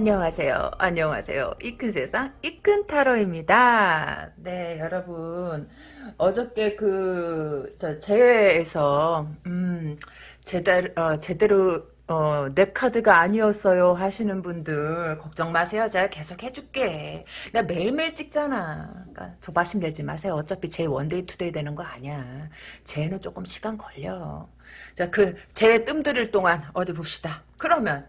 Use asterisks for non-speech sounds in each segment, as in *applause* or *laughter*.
안녕하세요. 안녕하세요. 이큰 세상 이큰 타로입니다. 네, 여러분 어저께 그 저 제외에서 음 제대로 어, 제대로 어, 내 카드가 아니었어요 하시는 분들 걱정 마세요. 제가 계속 해줄게. 내가 매일매일 찍잖아. 그러니까 조바심 내지 마세요. 어차피 제 one day two day 되는 거 아니야. 쟤는 조금 시간 걸려. 자, 그제 뜸들일 동안 어디 봅시다. 그러면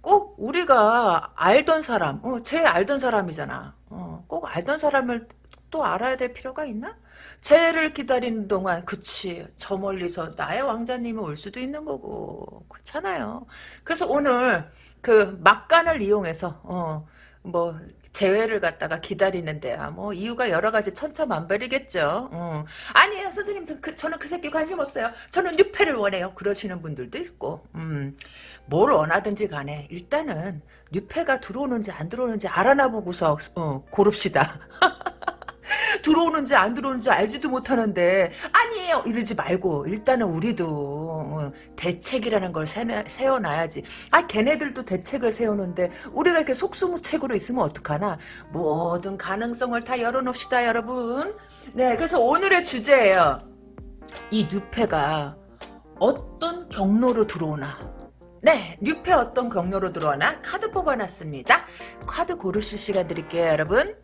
꼭 우리가 알던 사람, 어, 제 알던 사람이잖아. 어, 꼭 알던 사람을 또 알아야 될 필요가 있나? 쟤를 기다리는 동안 그치 저 멀리서 나의 왕자님이 올 수도 있는 거고 그렇잖아요. 그래서 오늘 그 막간을 이용해서 어 뭐 재회를 갖다가 기다리는데야 뭐 이유가 여러 가지 천차만별이겠죠. 어. 아니에요 선생님 저, 그, 저는 그 새끼 관심 없어요. 저는 뉴페를 원해요. 그러시는 분들도 있고 음. 뭘 원하든지 간에 일단은 뉴페가 들어오는지 안 들어오는지 알아나 보고서 어, 고릅시다. *laughs* *laughs* 들어오는지 안 들어오는지 알지도 못하는데 아니에요. 이러지 말고 일단은 우리도 어, 대책이라는 걸 세워놔야지. 아 걔네들도 대책을 세우는데 우리가 이렇게 속수무책으로 있으면 어떡하나? 모든 가능성을 다 열어놓읍시다 여러분. 네 그래서 오늘의 주제예요. 이 뉴페가 어떤 경로로 들어오나? 네, 뉴페 어떤 경로로 들어오나? 카드 뽑아놨습니다. 카드 고르실 시간 드릴게요, 여러분.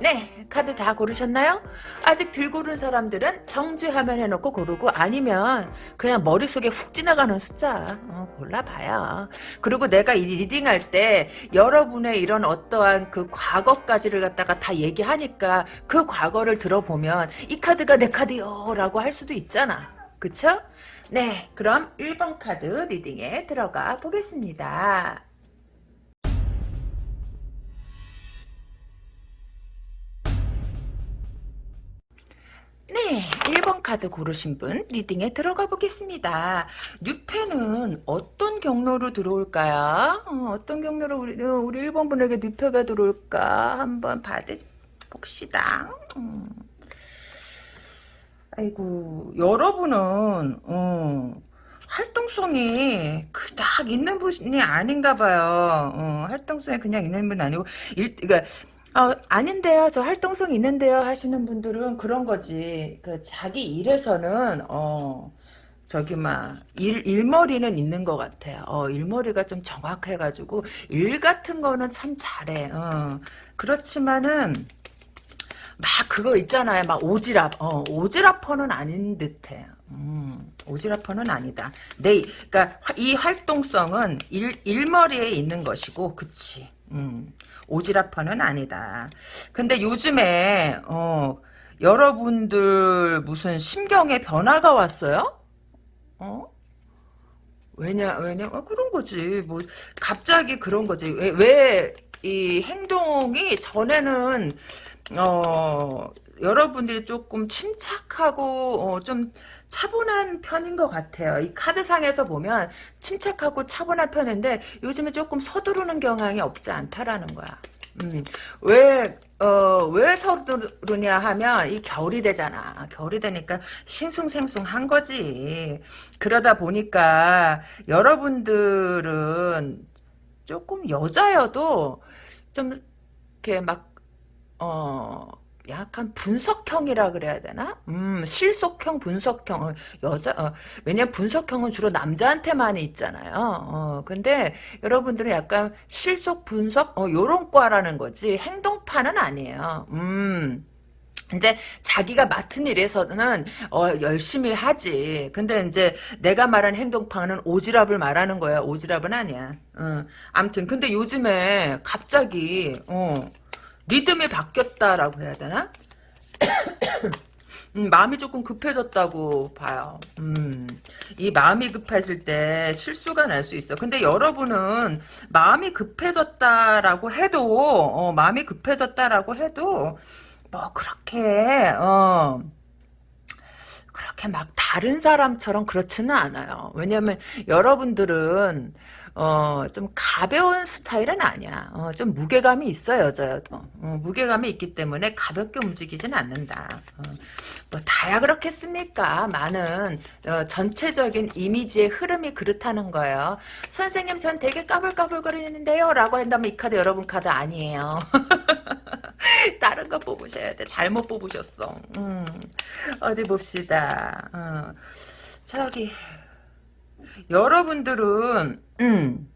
네 카드 다 고르셨나요? 아직 들 고른 사람들은 정지 화면 해놓고 고르고 아니면 그냥 머릿속에 훅 지나가는 숫자 어, 골라봐요 그리고 내가 이 reading할 때 여러분의 이런 어떠한 그 과거까지를 갖다가 다 얘기하니까 그 과거를 들어보면 이 카드가 내 카드요 라고 할 수도 있잖아 그쵸? 네 그럼 1번 카드 reading에 들어가 보겠습니다 네, 1번 카드 고르신 분 reading에 들어가 보겠습니다. 뉴페는 어떤 경로로 들어올까요? 어, 떤 경로로 우리, 어, 우리 1번 분에게 뉴페가 들어올까? 한번 받아봅시다. 음. 아이고, 여러분은, 어, 활동성이 그닥 있는 분이 아닌가 봐요. 어, 활동성이 그냥 있는 분 아니고, 일, 그러니까, 어, 아닌데요. 저 활동성 있는데요. 하시는 분들은 그런 거지. 그 자기 일에서는 어 저기 막 일, 일머리는 있는 것 같아요. 어, 일머리가 좀 정확해가지고 일 같은 거는 참 잘해. 어. 그렇지만은 막 그거 있잖아요. 막 오지랖. 어, 오지랖퍼는 아닌 듯해. 음, 오지랖퍼는 아니다. 내, 그니까, 이 활동성은 일, 일머리에 있는 것이고, 그치. 음. 오지랖퍼는 아니다. 근데 요즘에 어, 여러분들 무슨 심경의 변화가 왔어요? 어? 왜냐 왜냐 아, 그런 거지 뭐 갑자기 그런 거지 왜이 행동이 전에는 어 여러분들이 조금 침착하고 어, 좀 차분한 편인 것 같아요. 이 카드상에서 보면 침착하고 차분한 편인데 요즘에 조금 서두르는 경향이 없지 않다라는 거야. 음, 왜, 어, 왜 서두르냐 하면 이 겨울이 되잖아. 겨울이 되니까 싱숭생숭 한 거지. 그러다 보니까 여러분들은 조금 여자여도 좀 이렇게 막, 어, 약간 분석형이라 그래야 되나? 음, 실속형, 분석형. 어, 여자, 어, 왜냐 분석형은 주로 남자한테만 있잖아요. 어, 근데 여러분들은 약간 실속, 분석, 어, 요런 과라는 거지. 행동파는 아니에요. 음. 근데 자기가 맡은 일에서는 어, 열심히 하지. 근데 이제 내가 말한 행동파는 오지랖을 말하는 거야. 오지랖은 아니야. 어. 암튼 근데 요즘에 갑자기 어, 리듬이 바뀌었다라고 해야 되나? *coughs* 음, 마음이 조금 급해졌다고 봐요. 음, 이 마음이 급해질 때 실수가 날 수 있어. 근데 여러분은 마음이 급해졌다라고 해도, 어, 마음이 급해졌다라고 해도, 뭐, 그렇게, 어, 그렇게 막 다른 사람처럼 그렇지는 않아요. 왜냐면 여러분들은 어, 좀 가벼운 스타일은 아니야. 어, 좀 무게감이 있어, 여자여도. 어, 무게감이 있기 때문에 가볍게 움직이진 않는다. 어, 뭐, 다야 그렇겠습니까? 많은, 어, 전체적인 이미지의 흐름이 그렇다는 거예요. 선생님, 전 되게 까불까불거리는데요? 라고 한다면 이 카드 여러분 카드 아니에요. *laughs* 다른 거 뽑으셔야 돼. 잘못 뽑으셨어. 음, 어디 봅시다. 어, 저기, 여러분들은 음,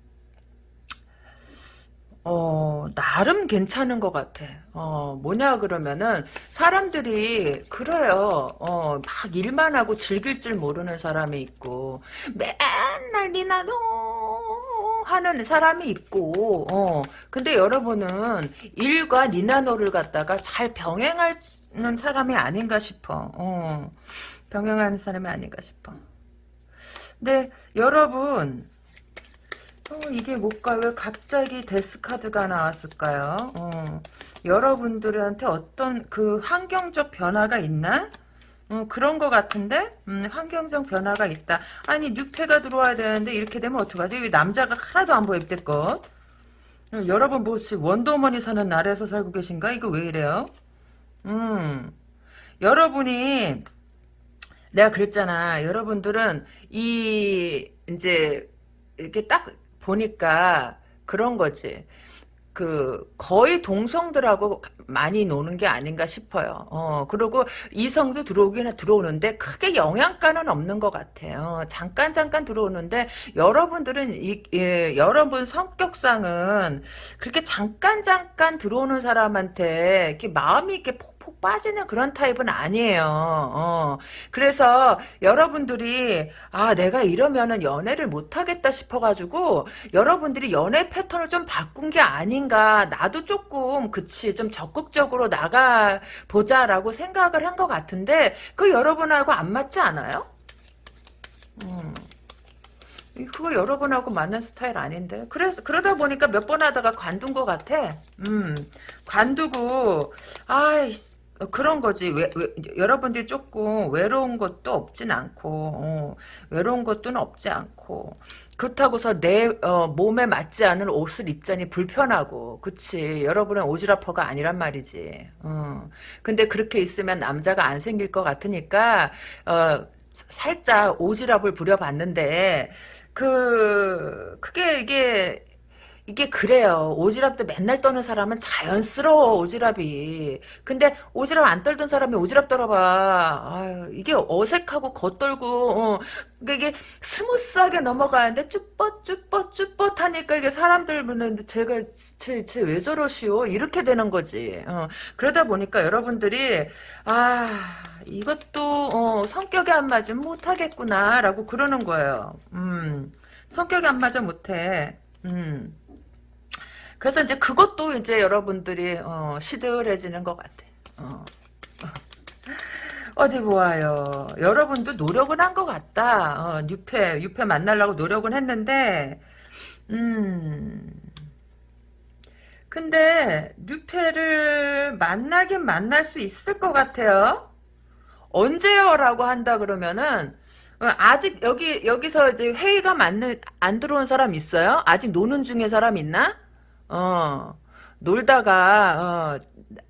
어, 나름 괜찮은 것 같아. 어, 뭐냐, 그러면은, 사람들이, 그래요. 어, 막 일만 하고 즐길 줄 모르는 사람이 있고, 맨날 니나 노 하는 사람이 있고, 어, 근데 여러분은 일과 니나노를 갖다가 잘 병행하는 사람이 아닌가 싶어. 어, 병행하는 사람이 아닌가 싶어. 네, 여러분, 어, 이게 뭘까? 왜 갑자기 데스카드가 나왔을까요? 어, 여러분들한테 어떤 그 환경적 변화가 있나? 어, 그런 것 같은데? 음, 환경적 변화가 있다. 아니, 뉴페가 들어와야 되는데, 이렇게 되면 어떡하지? 이 남자가 하나도 안 보여, 이때껏. 어, 여러분, 뭐, 원더우먼이 사는 나라에서 살고 계신가? 이거 왜 이래요? 음, 여러분이, 내가 그랬잖아. 여러분들은 이 이제 이렇게 딱 보니까 그런 거지. 그 거의 동성들하고 많이 노는 게 아닌가 싶어요. 어 그리고 이성도 들어오긴 들어오는데 크게 영향가는 없는 것 같아요. 잠깐 잠깐 들어오는데 여러분들은 이 예, 여러분 성격상은 그렇게 잠깐 잠깐 들어오는 사람한테 이렇게 마음이 이렇게 푹 빠지는 그런 타입은 아니에요. 어. 그래서 여러분들이 아 내가 이러면은 연애를 못하겠다 싶어가지고 여러분들이 연애 패턴을 좀 바꾼 게 아닌가 나도 조금 그치 좀 적극적으로 나가 보자라고 생각을 한 것 같은데 그 여러분하고 안 맞지 않아요? 음. 그거 여러분하고 맞는 스타일 아닌데. 그래서, 그러다 보니까 몇 번 하다가 관둔 것 같아. 음, 관두고, 아이, 어, 그런 거지. 왜, 왜, 여러분들이 조금 외로운 것도 없진 않고, 어, 외로운 것도 없지 않고, 그렇다고서 내, 어, 몸에 맞지 않은 옷을 입자니 불편하고, 그치. 여러분은 오지라퍼가 아니란 말이지. 어. 근데 그렇게 있으면 남자가 안 생길 것 같으니까, 어, 살짝 오지랖을 부려봤는데, 그, 그게 이게, 이게 그래요. 오지랖도 맨날 떠는 사람은 자연스러워, 오지랖이. 근데 오지랖 안 떨던 사람이 오지랖 떨어봐. 아유, 이게 어색하고 겉돌고, 어, 이게 smooth하게 넘어가는데 쭈뼛, 쭈뼛, 쭈뼛 하니까 이게 사람들 보는데 제가, 쟤, 쟤 왜 저러시오? 이렇게 되는 거지. 어, 그러다 보니까 여러분들이, 아, 이것도, 어, 성격이 안 맞으면 못하겠구나, 라고 그러는 거예요. 음, 성격이 안 맞아 못해. 음. 그래서 이제 그것도 이제 여러분들이 어, 시들해지는 것 같아. 어. 어디 보아요. 여러분도 노력은 한 것 같다. 어, 뉴페, 뉴페 만나려고 노력은 했는데, 음. 근데, 뉴페를 만나긴 만날 수 있을 것 같아요. 언제요? 라고 한다 그러면은, 어, 아직 여기, 여기서 이제 회의가 맞는, 안 들어온 사람 있어요? 아직 노는 중에 사람 있나? 어, 놀다가, 어,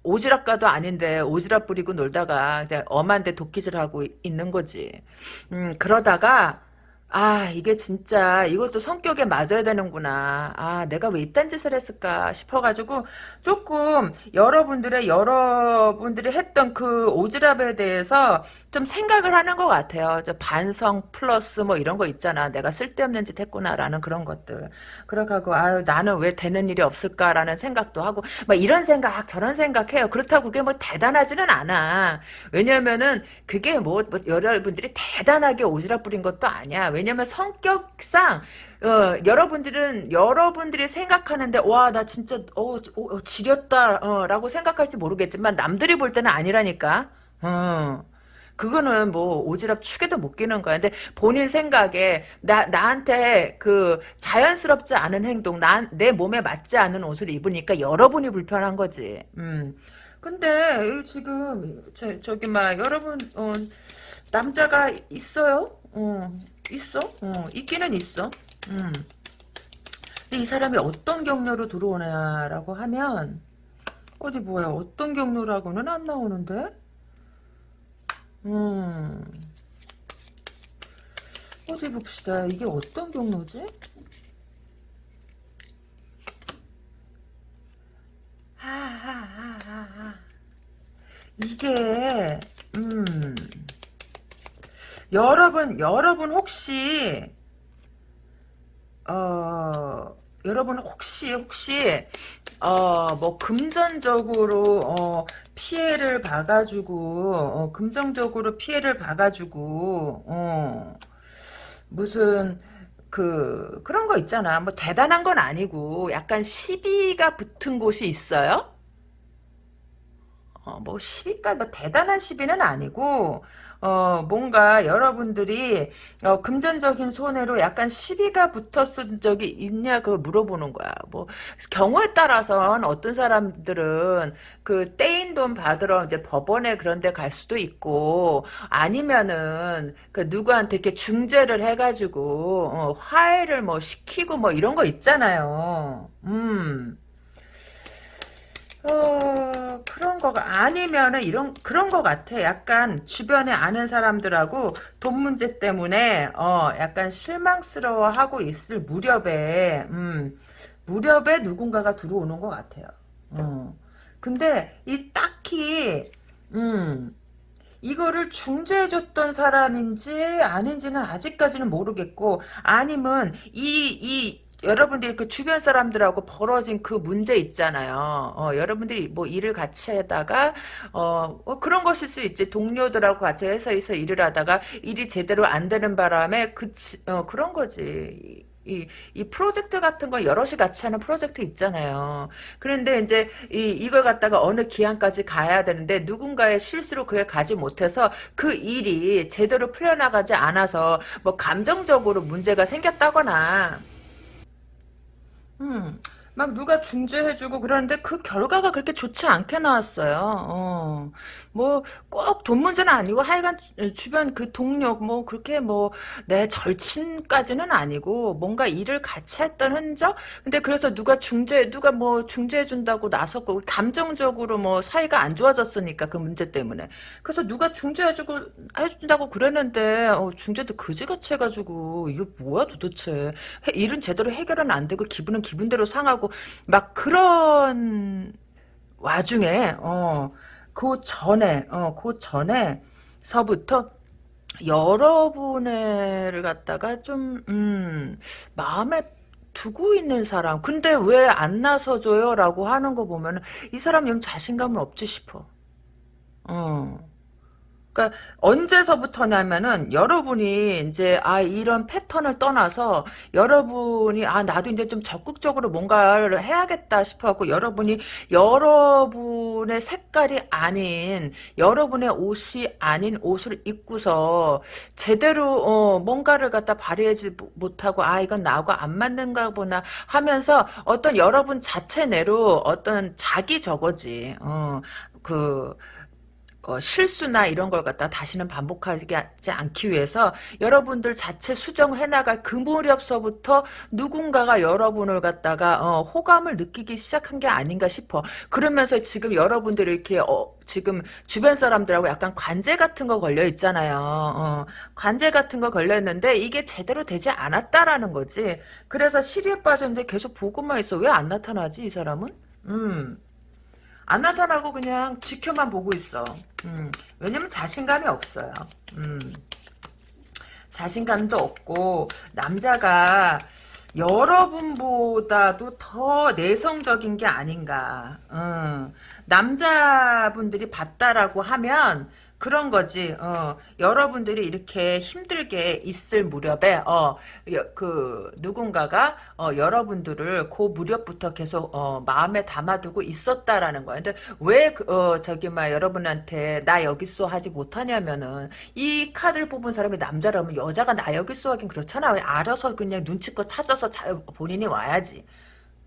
오지랖가도 아닌데, 오지랖 부리고 놀다가, 엄한데 도끼질하고 있는 거지. 음, 그러다가, 아, 이게 진짜 이것도 성격에 맞아야 되는구나. 아, 내가 왜 이딴 짓을 했을까 싶어가지고 조금 여러분들의 여러분들이 했던 그 오지랖에 대해서 좀 생각을 하는 것 같아요. 저 반성 플러스 뭐 이런 거 있잖아. 내가 쓸데없는 짓 했구나라는 그런 것들. 그러고 아유 나는 왜 되는 일이 없을까라는 생각도 하고 막 이런 생각 저런 생각해요. 그렇다고 그게 뭐 대단하지는 않아. 왜냐면은 그게 뭐, 뭐 여러분들이 대단하게 오지랖 부린 것도 아니야. 왜냐면 성격상 어, 여러분들은 여러분들이 생각하는데 와 나 진짜 어, 어 지렸다 어, 라고 생각할지 모르겠지만 남들이 볼 때는 아니라니까. 어. 그거는 뭐 오지랖 축에도 못 끼는 거야. 근데 본인 생각에 나 나한테 그 자연스럽지 않은 행동, 나 내 몸에 맞지 않은 옷을 입으니까 여러분이 불편한 거지. 음. 근데 지금 저, 저기 막 여러분 어, 남자가 있어요. 어, 있어. 어, 있기는 있어. 음. 근데 이 사람이 어떤 경로로 들어오냐라고 하면 어디 뭐야 어떤 경로라고는 안 나오는데 음 어디 봅시다 이게 어떤 경로지 하하하하하 이게 음 여러분 여러분 혹시 어 여러분 혹시 혹시 어 뭐 금전적으로 어 피해를 봐가지고 어 금전적으로 피해를 봐가지고 어 무슨 그 그런 거 있잖아 뭐 대단한 건 아니고 약간 시비가 붙은 곳이 있어요? 어, 뭐 시비가 뭐 대단한 시비는 아니고 어 뭔가 여러분들이 어, 금전적인 손해로 약간 시비가 붙었은 적이 있냐 그 물어보는 거야. 뭐 경우에 따라서는 어떤 사람들은 그 떼인 돈 받으러 이제 법원에 그런 데 갈 수도 있고 아니면은 그 누구한테 이렇게 중재를 해 가지고 어, 화해를 뭐 시키고 뭐 이런 거 있잖아요. 음. 어, 그런 거가 아니면은 이런 그런 거 같아. 약간 주변에 아는 사람들하고 돈 문제 때문에 어, 약간 실망스러워하고 있을 무렵에 음, 무렵에 누군가가 들어오는 것 같아요. 어. 근데 이 딱히 음, 이거를 중재해줬던 사람인지 아닌지는 아직까지는 모르겠고 아니면 이, 이 여러분들이 그 주변 사람들하고 벌어진 그 문제 있잖아요. 어, 여러분들이 뭐 일을 같이 하다가 어, 어, 그런 것일 수 있지. 동료들하고 같이 회사에서 일을 하다가 일이 제대로 안 되는 바람에 그 어, 그런 거지. 이, 이 프로젝트 같은 거 여럿이 같이 하는 프로젝트 있잖아요. 그런데 이제 이, 이걸 갖다가 어느 기한까지 가야 되는데 누군가의 실수로 그에 가지 못해서 그 일이 제대로 풀려나가지 않아서 뭐 감정적으로 문제가 생겼다거나 음, 막 누가 중재해주고 그러는데 그 결과가 그렇게 좋지 않게 나왔어요. 어, 뭐 꼭 돈 문제는 아니고 하여간 주변 그 동료 뭐 그렇게 뭐 내 절친까지는 아니고 뭔가 일을 같이 했던 흔적? 근데 그래서 누가 중재 누가 뭐 중재해준다고 나섰고 감정적으로 뭐 사이가 안 좋아졌으니까 그 문제 때문에 그래서 누가 중재해주고 해준다고 그랬는데 어, 중재도 그지같이 해가지고 이게 뭐야 도대체 해- 일은 제대로 해결은 안 되고 기분은 기분대로 상하고 막 그런 와중에 어그 전에 어그 전에 서부터 여러분을 갖다가 좀 음, 마음에 두고 있는 사람 근데 왜 안 나서줘요? 라고 하는 거 보면 이 사람 좀 자신감은 없지 싶어 어. 그러니까 언제서부터냐면은 여러분이 이제 아 이런 패턴을 떠나서 여러분이 아 나도 이제 좀 적극적으로 뭔가를 해야겠다 싶어갖고 여러분이 여러분의 색깔이 아닌 여러분의 옷이 아닌 옷을 입고서 제대로 어 뭔가를 갖다 발휘하지 못하고 아 이건 나하고 안 맞는가 보나 하면서 어떤 여러분 자체 내로 어떤 자기 저거지. 어그 어, 실수나 이런 걸 갖다 다시는 반복하지 않기 위해서 여러분들 자체 수정해 나갈 그 무렵서부터 누군가가 여러분을 갖다가 어, 호감을 느끼기 시작한 게 아닌가 싶어. 그러면서 지금 여러분들이 이렇게 어, 지금 주변 사람들하고 약간 관제 같은 거 걸려 있잖아요. 어, 관제 같은 거 걸려 있는데 이게 제대로 되지 않았다라는 거지. 그래서 시리에 빠졌는데 계속 보고만 있어. 왜 안 나타나지 이 사람은? 음. 안 나타나고 그냥 지켜만 보고 있어. 음, 왜냐면 자신감이 없어요. 음, 자신감도 없고 남자가 여러분보다도 더 내성적인 게 아닌가. 음, 남자분들이 봤다라고 하면 그런 거지. 어, 여러분들이 이렇게 힘들게 있을 무렵에 어, 그 누군가가 어, 여러분들을 그 무렵부터 계속 어, 마음에 담아두고 있었다라는 거야. 근데 왜 그, 어, 저기 막 여러분한테 나 여기 있어 하지 못하냐면은 이 카드를 뽑은 사람이 남자라면 여자가 나 여기 있어 하긴 그렇잖아. 알아서 그냥 눈치껏 찾아서 자, 본인이 와야지.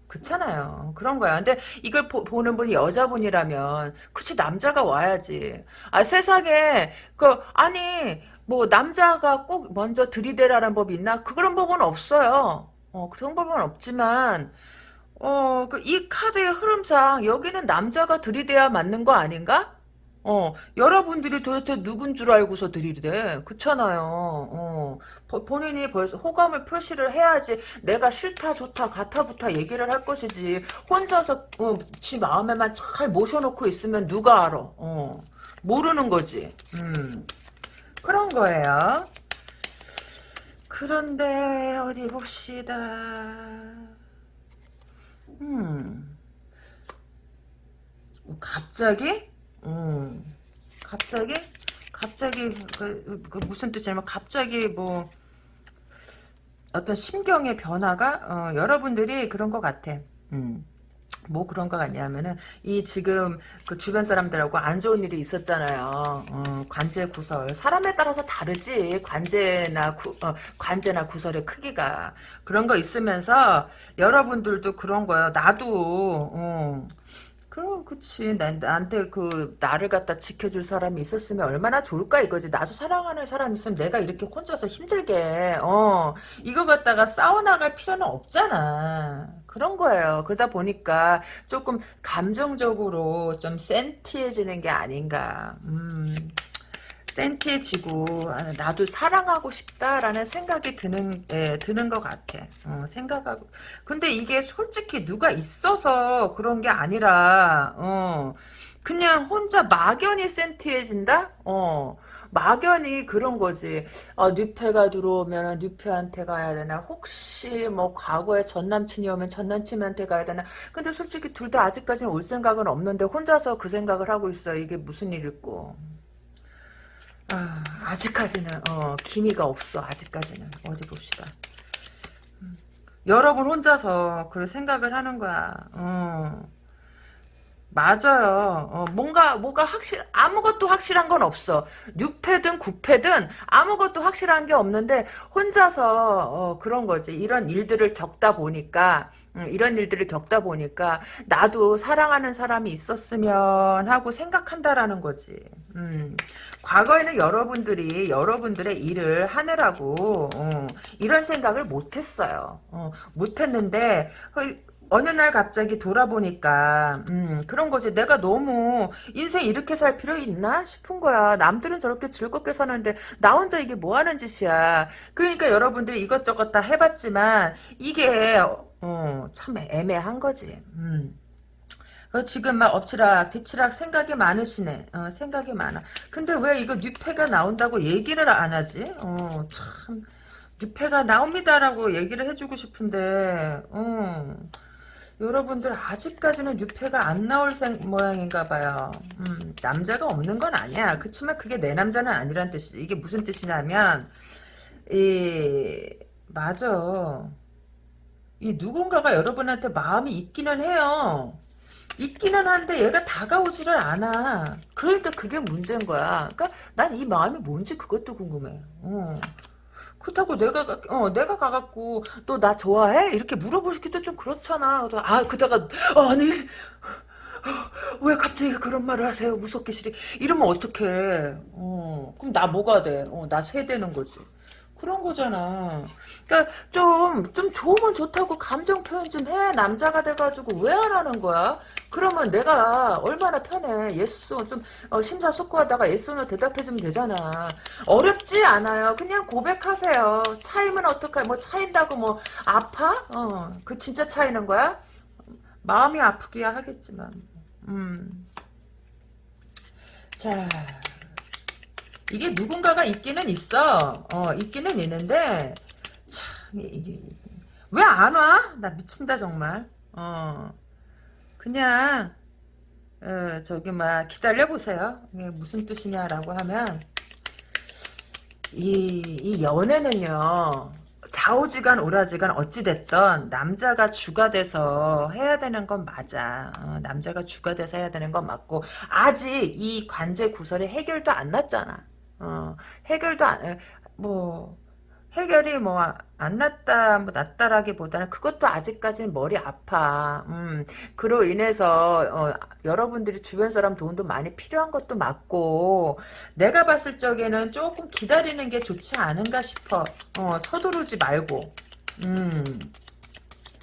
그렇잖아요. 그런 거야. 근데 이걸 보, 는 분이 여자분이라면 그치 남자가 와야지. 아 세상에 그 아니 뭐 남자가 꼭 먼저 들이대라는 법이 있나? 그런 법은 없어요. 어, 그런 법은 없지만 어, 그 이 카드의 흐름상 여기는 남자가 들이대야 맞는 거 아닌가? 어, 여러분들이 도대체 누군 줄 알고서 들이대. 그렇잖아요. 어, 버- 본인이 벌써 호감을 표시를 해야지 내가 싫다, 좋다, 같아부터 얘기를 할 것이지. 혼자서, 어, 지 마음에만 잘 모셔놓고 있으면 누가 알아. 어, 모르는 거지. 음, 그런 거예요. 그런데, 어디 봅시다. 음, 갑자기? 음, 갑자기? 갑자기 그, 그 무슨 뜻이냐면 갑자기 뭐 어떤 심경의 변화가 어, 여러분들이 그런 것 같아. 음. 뭐 그런 거 같냐면은 이 지금 그 주변 사람들하고 안 좋은 일이 있었잖아요. 어, 관제 구설 사람에 따라서 다르지 관제나 구, 어, 관제나 구설의 크기가 그런 거 있으면서 여러분들도 그런 거예요. 나도 어, 그럼 그치. 난, 나한테 그 나를 갖다 지켜줄 사람이 있었으면 얼마나 좋을까 이거지. 나도 사랑하는 사람이 있으면 내가 이렇게 혼자서 힘들게 어 이거 갖다가 싸워나갈 필요는 없잖아. 그런 거예요. 그러다 보니까 조금 감정적으로 좀 센티해지는 게 아닌가. 음 센티해지고 아, 나도 사랑하고 싶다라는 생각이 드는 예, 드는 것 같아. 어, 생각하고 근데 이게 솔직히 누가 있어서 그런 게 아니라 어, 그냥 혼자 막연히 센티해진다. 어. 막연히 그런 거지. 어, 뉴페가 들어오면 뉴페한테 가야 되나? 혹시 뭐 과거에 전 남친이 오면 전 남친한테 가야 되나? 근데 솔직히 둘 다 아직까지는 올 생각은 없는데 혼자서 그 생각을 하고 있어. 이게 무슨 일일꼬. 아, 아직까지는 어, 기미가 없어. 아직까지는 어디 봅시다. 여러분 혼자서 그런 생각을 하는 거야. 어. 맞아요. 어, 뭔가 뭐가 확실 아무것도 확실한 건 없어. 6패든 9패든 아무것도 확실한 게 없는데 혼자서 어, 그런 거지. 이런 일들을 겪다 보니까 음, 이런 일들을 겪다 보니까 나도 사랑하는 사람이 있었으면 하고 생각한다라는 거지. 음, 과거에는 여러분들이 여러분들의 일을 하느라고 어, 이런 생각을 못했어요. 어, 못했는데 어느 날 갑자기 돌아보니까 음, 그런 거지. 내가 너무 인생 이렇게 살 필요 있나 싶은 거야. 남들은 저렇게 즐겁게 사는데 나 혼자 이게 뭐 하는 짓이야. 그러니까 여러분들이 이것저것 다 해봤지만 이게 어, 참 애매한 거지. 음. 어, 지금 막 엎치락 뒤치락 생각이 많으시네. 어, 생각이 많아. 근데 왜 이거 뉴페가 나온다고 얘기를 안 하지? 어, 참 뉴페가 나옵니다라고 얘기를 해주고 싶은데 어. 여러분들 아직까지는 뉴페가 안 나올 생, 모양인가 봐요. 음, 남자가 없는 건 아니야. 그렇지만 그게 내 남자는 아니란 뜻이 이게 무슨 뜻이냐면 이 맞아. 이 누군가가 여러분한테 마음이 있기는 해요. 있기는 한데 얘가 다가오지를 않아. 그러니까 그게 문제인 거야. 그러니까 난 이 마음이 뭔지 그것도 궁금해. 어. 그렇다고 내가 가- 어 내가 가갖고 너 나 좋아해? 이렇게 물어보기도 좀 그렇잖아. 아 그다가 아니 왜 갑자기 그런 말을 하세요? 무섭게 싫이 이러면 어떡해? 어 그럼 나 뭐가 돼? 어 나 세대는 거지. 그런 거잖아. 그러니까 좀, 좀 좋으면 좋다고 감정 표현 좀 해. 남자가 돼가지고 왜 안 하는 거야? 그러면 내가 얼마나 편해. yes, 좀, 어, 심사숙고하다가 yes로 대답해주면 되잖아. 어렵지 않아요. 그냥 고백하세요. 차이면 어떡해. 뭐 차인다고 뭐, 아파? 어, 그 진짜 차이는 거야? 마음이 아프기야 하겠지만. 음. 자. 이게 누군가가 있기는 있어. 어, 있기는 있는데, 왜 안 와? 나 미친다, 정말. 어, 그냥, 어, 저기, 막, 기다려 보세요. 이게 무슨 뜻이냐라고 하면, 이, 이 연애는요, 좌우지간 오라지간 어찌됐던 남자가 주가 돼서 해야 되는 건 맞아. 어, 남자가 주가 돼서 해야 되는 건 맞고 아직 이 관제 구설이 해결도 안 났잖아. 어, 해결도 안, 뭐, 해결이 뭐 안 났다 뭐 났다라기보다는 그것도 아직까지는 머리 아파. 음 그로 인해서 어, 여러분들이 주변 사람 도움도 많이 필요한 것도 맞고 내가 봤을 적에는 조금 기다리는 게 좋지 않은가 싶어. 어 서두르지 말고. 음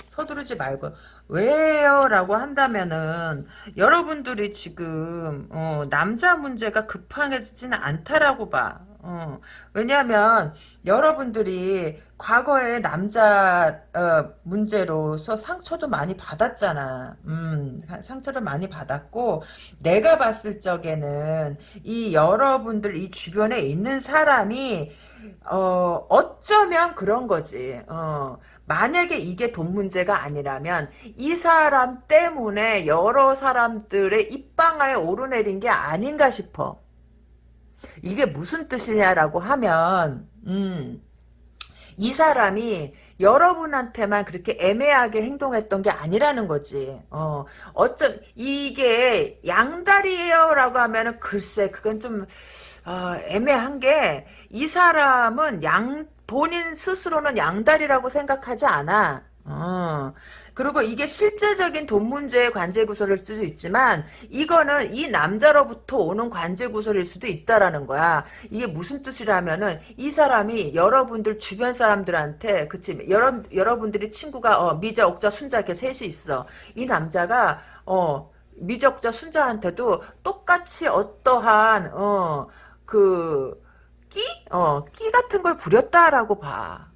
서두르지 말고. 왜요? 라고 한다면은 여러분들이 지금 어, 남자 문제가 급하지는 않다라고 봐. 어, 왜냐하면 여러분들이 과거에 남자 어, 문제로서 상처도 많이 받았잖아. 음, 상처를 많이 받았고 내가 봤을 적에는 이 여러분들 이 주변에 있는 사람이 어, 어쩌면 그런 거지. 어, 만약에 이게 돈 문제가 아니라면 이 사람 때문에 여러 사람들의 입방아에 오르내린 게 아닌가 싶어. 이게 무슨 뜻이냐라고 하면 음, 이 사람이 여러분한테만 그렇게 애매하게 행동했던 게 아니라는 거지. 어, 어쩜, 이게 양다리예요 라고 하면은 글쎄, 그건 좀, 어, 애매한 게, 이 사람은 양, 본인 스스로는 양다리라고 생각하지 않아. 어. 그리고 이게 실제적인 돈 문제의 관제 구설일 수도 있지만 이거는 이 남자로부터 오는 관제 구설일 수도 있다라는 거야. 이게 무슨 뜻이라면은 이 사람이 여러분들 주변 사람들한테 그치 여러 여러분들이 친구가 어, 미자 옥자 순자 이렇게 셋이 있어. 이 남자가 어 미적자 순자한테도 똑같이 어떠한 어그 끼? 어, 끼 같은 걸 부렸다라고 봐.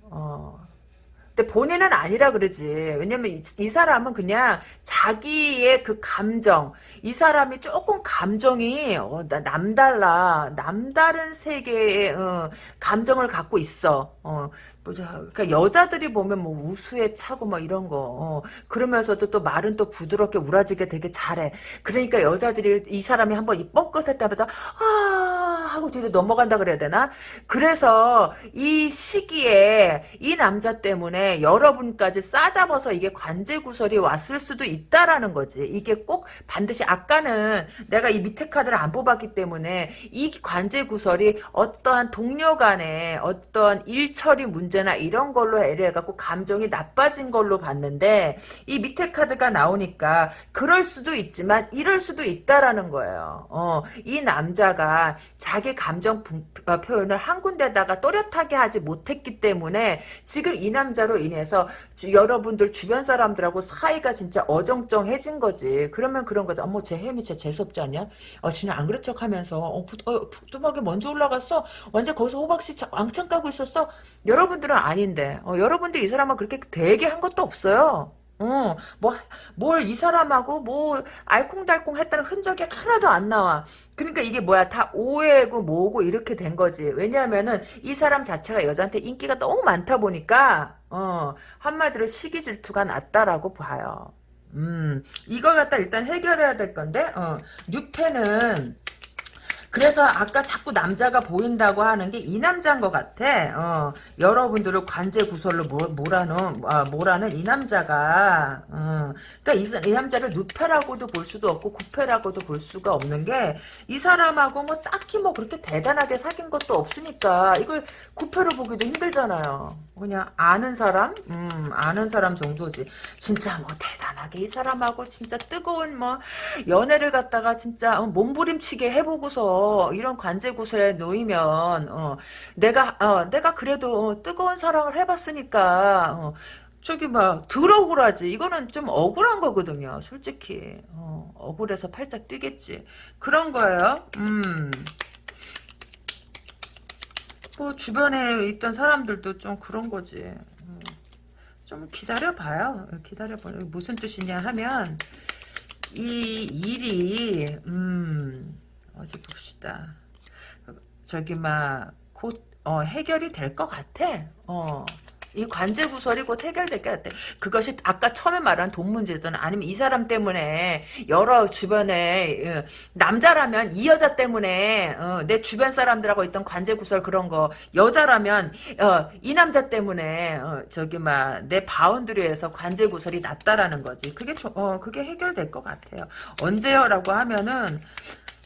어. 근데 본인은 아니라 그러지. 왜냐면 이, 이, 사람은 그냥 자기의 그 감정, 이 사람이 조금 감정이 어, 남달라, 남다른 세계의 어, 감정을 갖고 있어. 어, 그러니까 여자들이 보면 뭐 우수에 차고 뭐 이런 거 어, 그러면서도 또 말은 또 부드럽게 우라지게 되게 잘해. 그러니까 여자들이 이 사람이 한번 이 뻥끗할 때마다 아 하고 뒤로 넘어간다 그래야 되나? 그래서 이 시기에 이 남자 때문에 여러분까지 싸잡아서 이게 관제 구설이 왔을 수도 있다라는 거지. 이게 꼭 반드시 아까는 내가 이 밑에 카드를 안 뽑았기 때문에 이 관제 구설이 어떠한 동료 간에 어떠한 일처리 문제 나 이런 걸로 애를 해갖고 감정이 나빠진 걸로 봤는데 이 밑에 카드가 나오니까 그럴 수도 있지만 이럴 수도 있다라는 거예요. 어, 이 남자가 자기 감정 어, 표현을 한 군데다가 또렷하게 하지 못했기 때문에 지금 이 남자로 인해서 주, 여러분들 주변 사람들하고 사이가 진짜 어정쩡해진 거지. 그러면 그런 거죠. 어머 쟤 햄이 진짜 재수없지 않냐? 어, 지는 안 그런 척 하면서 어, 부, 어, 뚝하게 먼저 올라갔어. 완전 거기서 호박씨 왕창 까고 있었어. 여러분들 은 아닌데 어, 여러분들 이 사람은 그렇게 되게 한 것도 없어요. 어, 뭐, 뭘 이 사람하고 뭐, 알콩달콩 했다는 흔적이 하나도 안 나와. 그러니까 이게 뭐야, 다 오해고 뭐고 이렇게 된 거지. 왜냐하면은 이 사람 자체가 여자한테 인기가 너무 많다 보니까, 어, 한마디로 시기 질투가 났다라고 봐요. 음, 이걸 갖다 일단 해결해야 될 건데, 어, 6패는, 그래서 아까 자꾸 남자가 보인다고 하는 게 이 남자인 것 같아. 어, 여러분들을 관제 구설로 몰아는 아, 몰아는 이 남자가. 어, 그러니까 이, 이, 남자를 누패라고도 볼 수도 없고 구패라고도 볼 수가 없는 게 이 사람하고 뭐 딱히 뭐 그렇게 대단하게 사귄 것도 없으니까 이걸 구패로 보기도 힘들잖아요. 그냥 아는 사람, 음, 아는 사람 정도지. 진짜 뭐 대단하게 이 사람하고 진짜 뜨거운 뭐 연애를 갖다가 진짜 몸부림치게 해보고서 이런 관제구슬에 놓이면 어, 내가 어, 내가 그래도 어, 뜨거운 사랑을 해봤으니까 어, 저기 막 들어오라지. 이거는 좀 억울한 거거든요 솔직히. 어, 억울해서 팔짝 뛰겠지. 그런 거예요? 음. 뭐 주변에 있던 사람들도 좀 그런 거지 음. 좀 기다려봐요 기다려봐요 무슨 뜻이냐 하면 이 일이 음 어디 봅시다. 저기 막곧 어, 해결이 될 것 같아. 어. 이 관제 구설이 곧 해결될 것 같아. 그것이 아까 처음에 말한 돈 문제든 아니면 이 사람 때문에 여러 주변에 어, 남자라면 이 여자 때문에 어, 내 주변 사람들하고 있던 관제 구설 그런 거 여자라면 어, 이 남자 때문에 어, 저기 막 내 바운드리에서 관제 구설이 났다라는 거지. 그게 조, 어, 그게 해결될 것 같아요. 언제요라고 하면은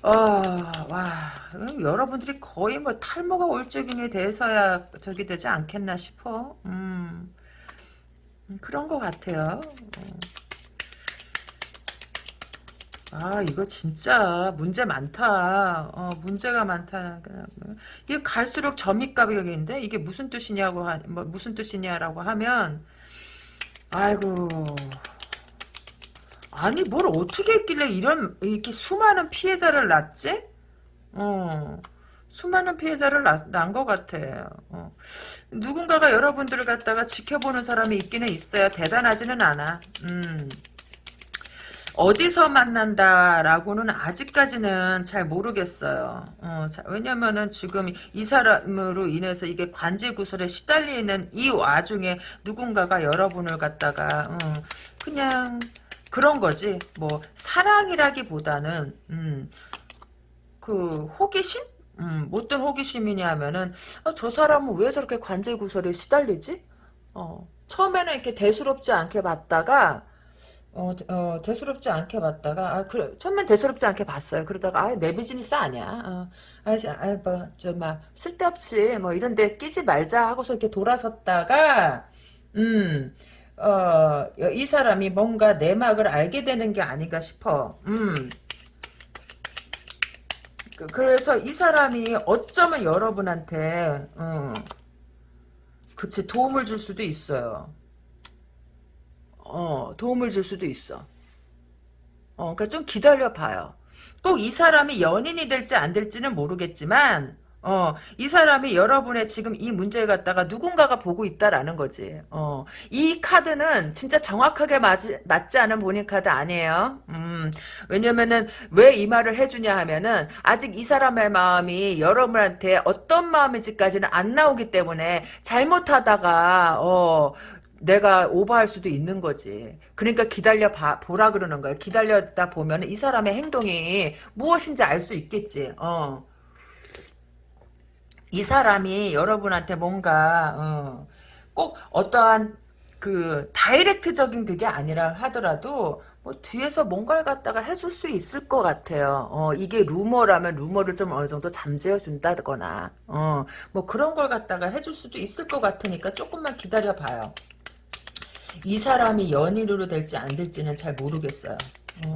아, 와, 음, 여러분들이 거의 뭐 탈모가 올적인에 대해서야 저기 되지 않겠나 싶어. 음, 음, 그런 것 같아요. 음. 아, 이거 진짜 문제 많다. 어, 문제가 많다. 이게 갈수록 점입가격인데 이게 무슨 뜻이냐고 하, 뭐 무슨 뜻이냐라고 하면 아이고 아니 뭘 어떻게 했길래 이런 이렇게 수많은 피해자를 낳지? 어. 수많은 피해자를 난것 같아. 어. 누군가가 여러분들을 갖다가 지켜보는 사람이 있기는 있어요. 대단하지는 않아. 음. 어디서 만난다라고는 아직까지는 잘 모르겠어요. 어, 자, 왜냐면은 지금 이 사람으로 인해서 이게 관제 구설에 시달리는 이 와중에 누군가가 여러분을 갖다가 어, 그냥 그런 거지. 뭐 사랑이라기보다는 음, 그 호기심? 음, 못된 호기심이냐 하면은 어, 저 사람은 왜 저렇게 관제 구설에 시달리지? 어, 처음에는 이렇게 대수롭지 않게 봤다가 어, 어, 대수롭지 않게 봤다가, 아, 그래, 처음엔 대수롭지 않게 봤어요. 그러다가, 아, 내 비즈니스 아니야. 어, 아, 아, 뭐, 저, 막, 쓸데없이, 뭐, 이런 데 끼지 말자 하고서 이렇게 돌아섰다가, 음, 어, 이 사람이 뭔가 내막을 알게 되는 게 아닌가 싶어. 음. 그- 그래서 이 사람이 어쩌면 여러분한테, 어, 그치, 도움을 줄 수도 있어요. 어, 도움을 줄 수도 있어. 어, 그러니까 좀 기다려 봐요. 꼭 이 사람이 연인이 될지 안 될지는 모르겠지만, 어, 이 사람이 여러분의 지금 이 문제를 갖다가 누군가가 보고 있다라는 거지. 어, 이 카드는 진짜 정확하게 맞지, 맞지 않은 본인 카드 아니에요. 음, 왜냐면은 왜 이 말을 해주냐 하면은 아직 이 사람의 마음이 여러분한테 어떤 마음인지까지는 안 나오기 때문에 잘못하다가, 어, 내가 오버할 수도 있는 거지. 그러니까 기다려 봐, 보라 그러는 거야. 기다렸다 보면 이 사람의 행동이 무엇인지 알 수 있겠지. 어. 이 사람이 여러분한테 뭔가 어, 꼭 어떠한 그 다이렉트적인 그게 아니라 하더라도 뭐 뒤에서 뭔가를 갖다가 해줄 수 있을 것 같아요. 어, 이게 루머라면 루머를 좀 어느 정도 잠재워 준다거나 어, 뭐 그런 걸 갖다가 해줄 수도 있을 것 같으니까 조금만 기다려 봐요. 이 사람이 연인으로 될지 안 될지는 잘 모르겠어요. 어.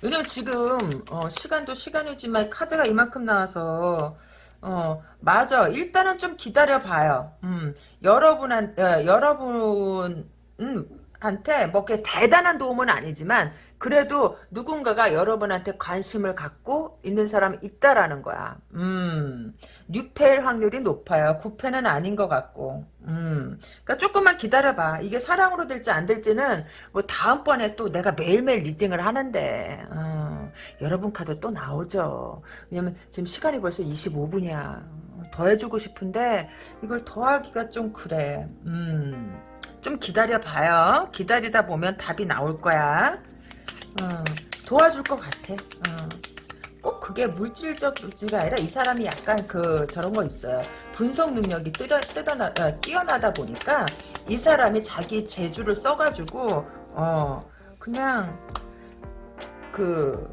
왜냐면 지금 어, 시간도 시간이지만 카드가 이만큼 나와서 어 맞아 일단은 좀 기다려 봐요. 음 여러분한 어, 여러분 음 한테 뭐 그렇게 대단한 도움은 아니지만 그래도 누군가가 여러분한테 관심을 갖고 있는 사람이 있다라는 거야. 음, 뉴페일 확률이 높아요. 구패는 아닌 것 같고. 음, 그러니까 조금만 기다려 봐. 이게 사랑으로 될지 안 될지는 뭐 다음번에 또 내가 매일매일 리딩을 하는데 어, 여러분 카드 또 나오죠. 왜냐면 지금 시간이 벌써 25분이야. 더 해주고 싶은데 이걸 더하기가 좀 그래. 음. 좀 기다려봐요. 기다리다 보면 답이 나올 거야. 어, 도와줄 것 같아. 어. 꼭 그게 물질적 물질이 아니라 이 사람이 약간 그 저런 거 있어요. 분석 능력이 뜨려, 뜨더나, 어, 뛰어나다 보니까 이 사람이 자기 재주를 써가지고 어 그냥 그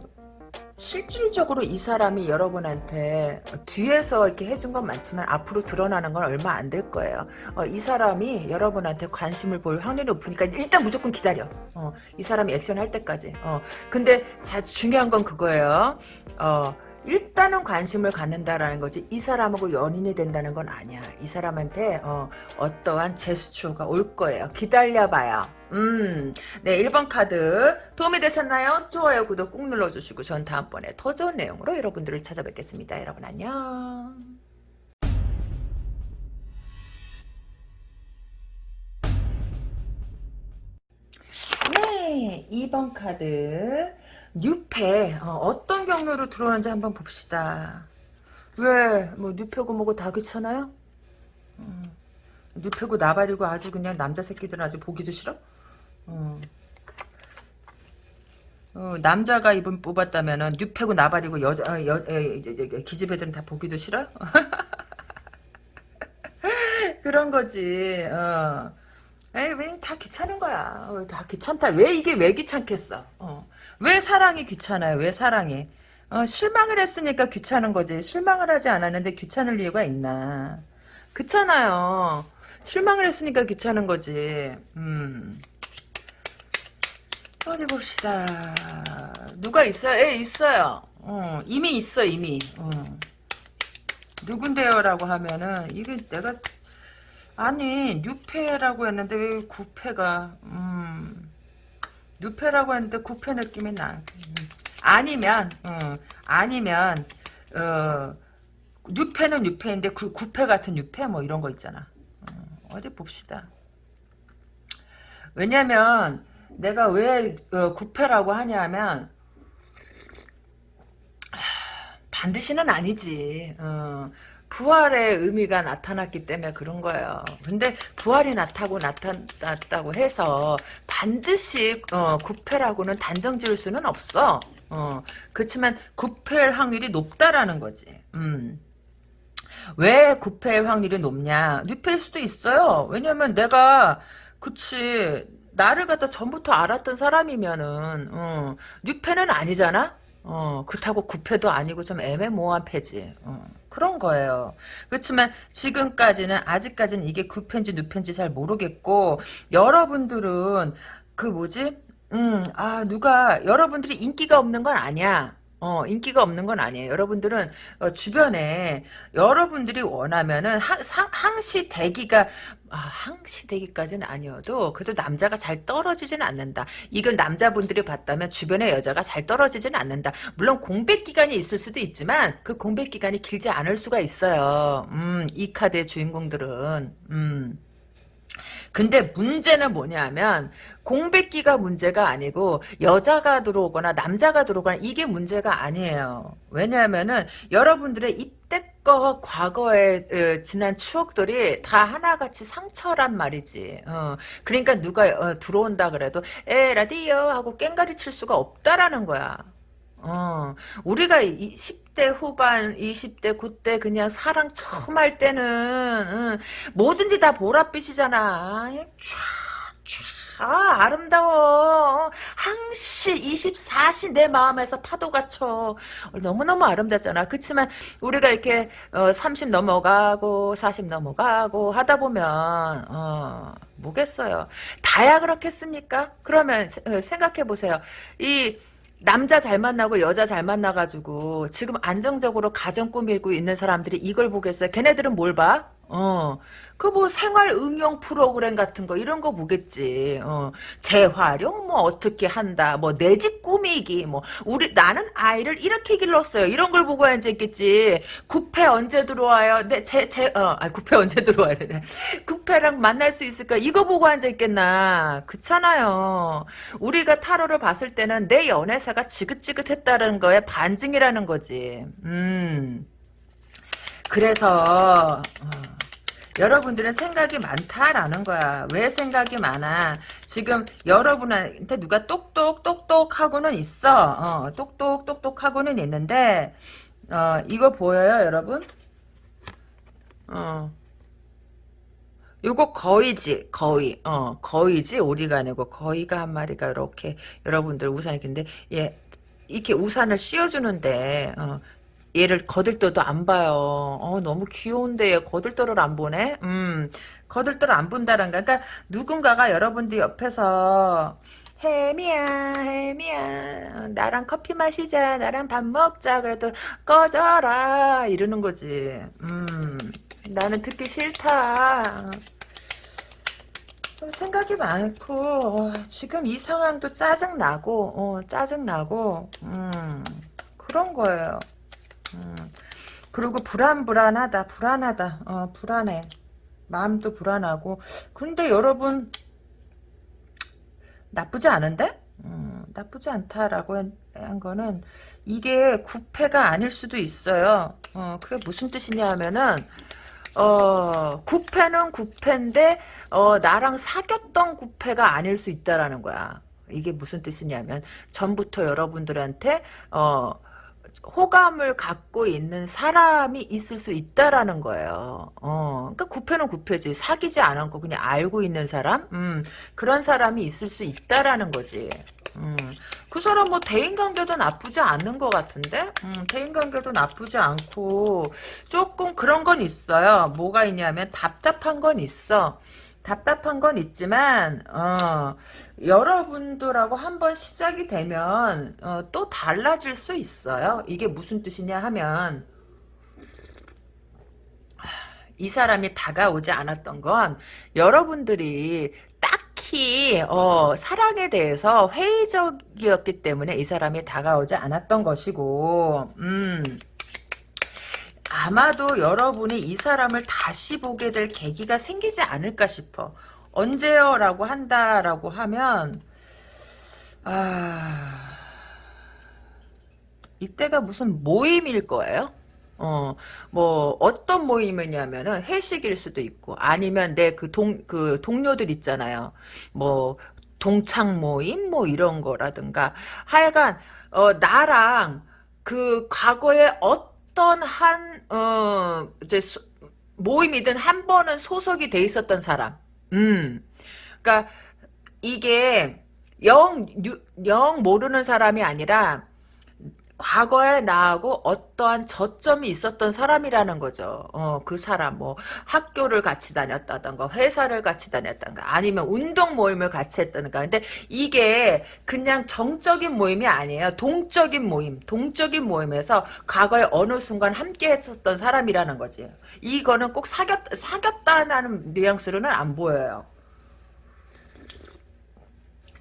실질적으로 이 사람이 여러분한테 뒤에서 이렇게 해준 건 많지만 앞으로 드러나는 건 얼마 안 될 거예요. 어, 이 사람이 여러분한테 관심을 볼 확률이 높으니까 일단 무조건 기다려. 어, 이 사람이 액션 할 때까지. 어, 근데 자, 중요한 건 그거예요. 어, 일단은 관심을 갖는다라는 거지 이 사람하고 연인이 된다는 건 아니야. 이 사람한테 어, 어떠한 제스처가 올 거예요. 기다려봐요. 음, 네 1번 카드 도움이 되셨나요? 좋아요, 구독 꾹 눌러주시고 전 다음번에 더 좋은 내용으로 여러분들을 찾아뵙겠습니다. 여러분 안녕. 네, 2번 카드 뉴페 어, 떤 경로로 들어오는지 한번 봅시다. 왜? 뭐 뉴페고 뭐고 다 귀찮아요? 음, 뉴페고 나발이고 아주 그냥 남자 새끼들은 아주 보기도 싫어? 어. 어, 남자가 이분 뽑았다면은 뉴페고 나발이고 여자 어, 여, 에, 기집애들은 다 보기도 싫어? *laughs* 그런 거지. 어. 에이, 왜다 귀찮은 거야. 어, 다 귀찮다. 왜 이게 왜 귀찮겠어? 어. 왜 사랑이 귀찮아요? 왜 사랑이? 어, 실망을 했으니까 귀찮은 거지. 실망을 하지 않았는데 귀찮을 이유가 있나. 그렇잖아요. 실망을 했으니까 귀찮은 거지. 음. 어디 봅시다. 누가 있어요? 예, 있어요. 어, 이미 있어, 이미. 어. 누군데요 라고 하면은 이게 내가 아니 뉴페라고 했는데 왜 구패가 음 뉴페라고 했는데 구패 느낌이 나 음. 아니면 어, 아니면 어 뉴페는 뉴페인데 구, 구패 같은 뉴페 뭐 이런 거 있잖아 어, 디 봅시다 왜냐면 내가 왜 어, 구패라고 하냐면 반드시는 아니지. 어, 부활의 의미가 나타났기 때문에 그런 거예요. 근데 부활이 나타고 나타났다고 해서 반드시 어, 구패라고는 단정 지을 수는 없어. 어, 그렇지만 구패일 확률이 높다라는 거지. 음. 왜 구패일 확률이 높냐? 뉴패일 수도 있어요. 왜냐면 내가 그치 나를 갖다 전부터 알았던 사람이면은 어, 뉴패는 아니잖아. 어, 그렇다고 구패도 아니고 좀 애매모호한 패지. 어, 그런 거예요. 그렇지만 지금까지는 아직까지는 이게 구패인지 누패인지 잘 모르겠고 여러분들은 그 뭐지? 음, 아 누가 여러분들이 인기가 없는 건 아니야. 어, 인기가 없는 건 아니에요. 여러분들은 어, 주변에 여러분들이 원하면은 항, 상, 항시 대기가 아, 항시 대기까지는 아니어도 그래도 남자가 잘 떨어지진 않는다. 이건 남자분들이 봤다면 주변에 여자가 잘 떨어지진 않는다. 물론 공백 기간이 있을 수도 있지만 그 공백 기간이 길지 않을 수가 있어요. 음, 이 카드의 주인공들은 음. 근데 문제는 뭐냐면 공백기가 문제가 아니고 여자가 들어오거나 남자가 들어오거나 이게 문제가 아니에요. 왜냐하면은 여러분들의 이때껏 과거에 어, 지난 추억들이 다 하나같이 상처란 말이지. 어, 그러니까 누가 어, 들어온다 그래도 에 라디오 하고 깽가리 칠 수가 없다라는 거야. 어, 우리가 10 대 후반, 20대 그때 그냥 사랑 처음 할 때는 응, 뭐든지 다 보랏빛이잖아. 쫙, 쫙, 아, 아름다워. 항시 24시 내 마음에서 파도가 쳐. 너무너무 아름답잖아. 그렇지만 우리가 이렇게 어, 30 넘어가고 40 넘어가고 하다 보면 어, 뭐겠어요. 다야 그렇겠습니까? 그러면 어, 생각해 보세요. 이 남자 잘 만나고 여자 잘 만나가지고 지금 안정적으로 가정 꾸미고 있는 사람들이 이걸 보겠어요. 걔네들은 뭘 봐? 어, 그 뭐 생활 응용 프로그램 같은 거 이런 거 보겠지. 어, 재활용 뭐 어떻게 한다. 뭐 내 집 꾸미기 뭐 우리 나는 아이를 이렇게 길렀어요. 이런 걸 보고 앉아있겠지. 구패 언제 들어와요? 내 제제어 아, 구패 언제 들어와야 돼? 구패랑 만날 수 있을까? 이거 보고 앉아있겠나? 그렇잖아요. 우리가 타로를 봤을 때는 내 연애사가 지긋지긋했다는 거에 반증이라는 거지. 음. 그래서 어, 여러분들은 생각이 많다라는 거야. 왜 생각이 많아? 지금 여러분한테 누가 똑똑 똑똑 하고는 있어. 어, 똑똑 똑똑 하고는 있는데 어, 이거 보여요, 여러분? 어. 요거 거의지, 거의, 어, 거의지, 오리가 아니고, 거의가 한 마리가 이렇게, 여러분들 우산이 근데, 예, 이렇게 우산을 씌워주는데, 어, 얘를 거들떠도 안 봐요. 어, 너무 귀여운데 얘 거들떠를 안 보네? 음, 거들떠를 안 본다는 거. 그러니까 누군가가 여러분들 옆에서 혜미야, 혜미야, 나랑 커피 마시자, 나랑 밥 먹자, 그래도 꺼져라, 이러는 거지. 음, 나는 듣기 싫다. 생각이 많고, 어, 지금 이 상황도 짜증나고, 어, 짜증나고, 음, 그런 거예요. 음. 그리고 불안불안하다 불안하다. 어 불안해. 마음도 불안하고. 근데 여러분 나쁘지 않은데? 음, 나쁘지 않다라고 한, 한, 거는 이게 구패가 아닐 수도 있어요. 어 그게 무슨 뜻이냐 하면은 어 구패는 구패인데 어 나랑 사귀었던 구패가 아닐 수 있다라는 거야. 이게 무슨 뜻이냐면 전부터 여러분들한테 어 호감을 갖고 있는 사람이 있을 수 있다라는 거예요. 어, 그러니까 구패는 구패지. 사귀지 않았고 그냥 알고 있는 사람? 음, 그런 사람이 있을 수 있다라는 거지. 음, 그 사람 뭐 대인관계도 나쁘지 않는 것 같은데 음, 대인관계도 나쁘지 않고 조금 그런 건 있어요 뭐가 있냐면 답답한 건 있어 답답한 건 있지만 어, 여러분들하고 한번 시작이 되면 어, 또 달라질 수 있어요. 이게 무슨 뜻이냐 하면 이 사람이 다가오지 않았던 건 여러분들이 딱히 어, 사랑에 대해서 회의적이었기 때문에 이 사람이 다가오지 않았던 것이고 음, 아마도 여러분이 이 사람을 다시 보게 될 계기가 생기지 않을까 싶어. 언제요? 라고 한다라고 하면 아... 이때가 무슨 모임일 거예요? 어, 뭐, 어떤 모임이냐면은 회식일 수도 있고, 아니면 내 그 동, 그 동료들 있잖아요. 뭐, 동창 모임? 뭐 이런 거라든가. 하여간, 어, 나랑 그 과거에 어떤 한, 어, 이제 소, 모임이든 한 번은 소속이 돼 있었던 사람. 음. 그니까, 이게, 영, 영 모르는 사람이 아니라, 과거에 나하고 어떠한 저점이 있었던 사람이라는 거죠. 어, 그 사람, 뭐, 학교를 같이 다녔다던가, 회사를 같이 다녔다던가, 아니면 운동 모임을 같이 했다던가. 근데 이게 그냥 정적인 모임이 아니에요. 동적인 모임, 동적인 모임에서 과거에 어느 순간 함께 했었던 사람이라는 거지. 이거는 꼭 사귀었, 사귀었다는 뉘앙스로는 안 보여요.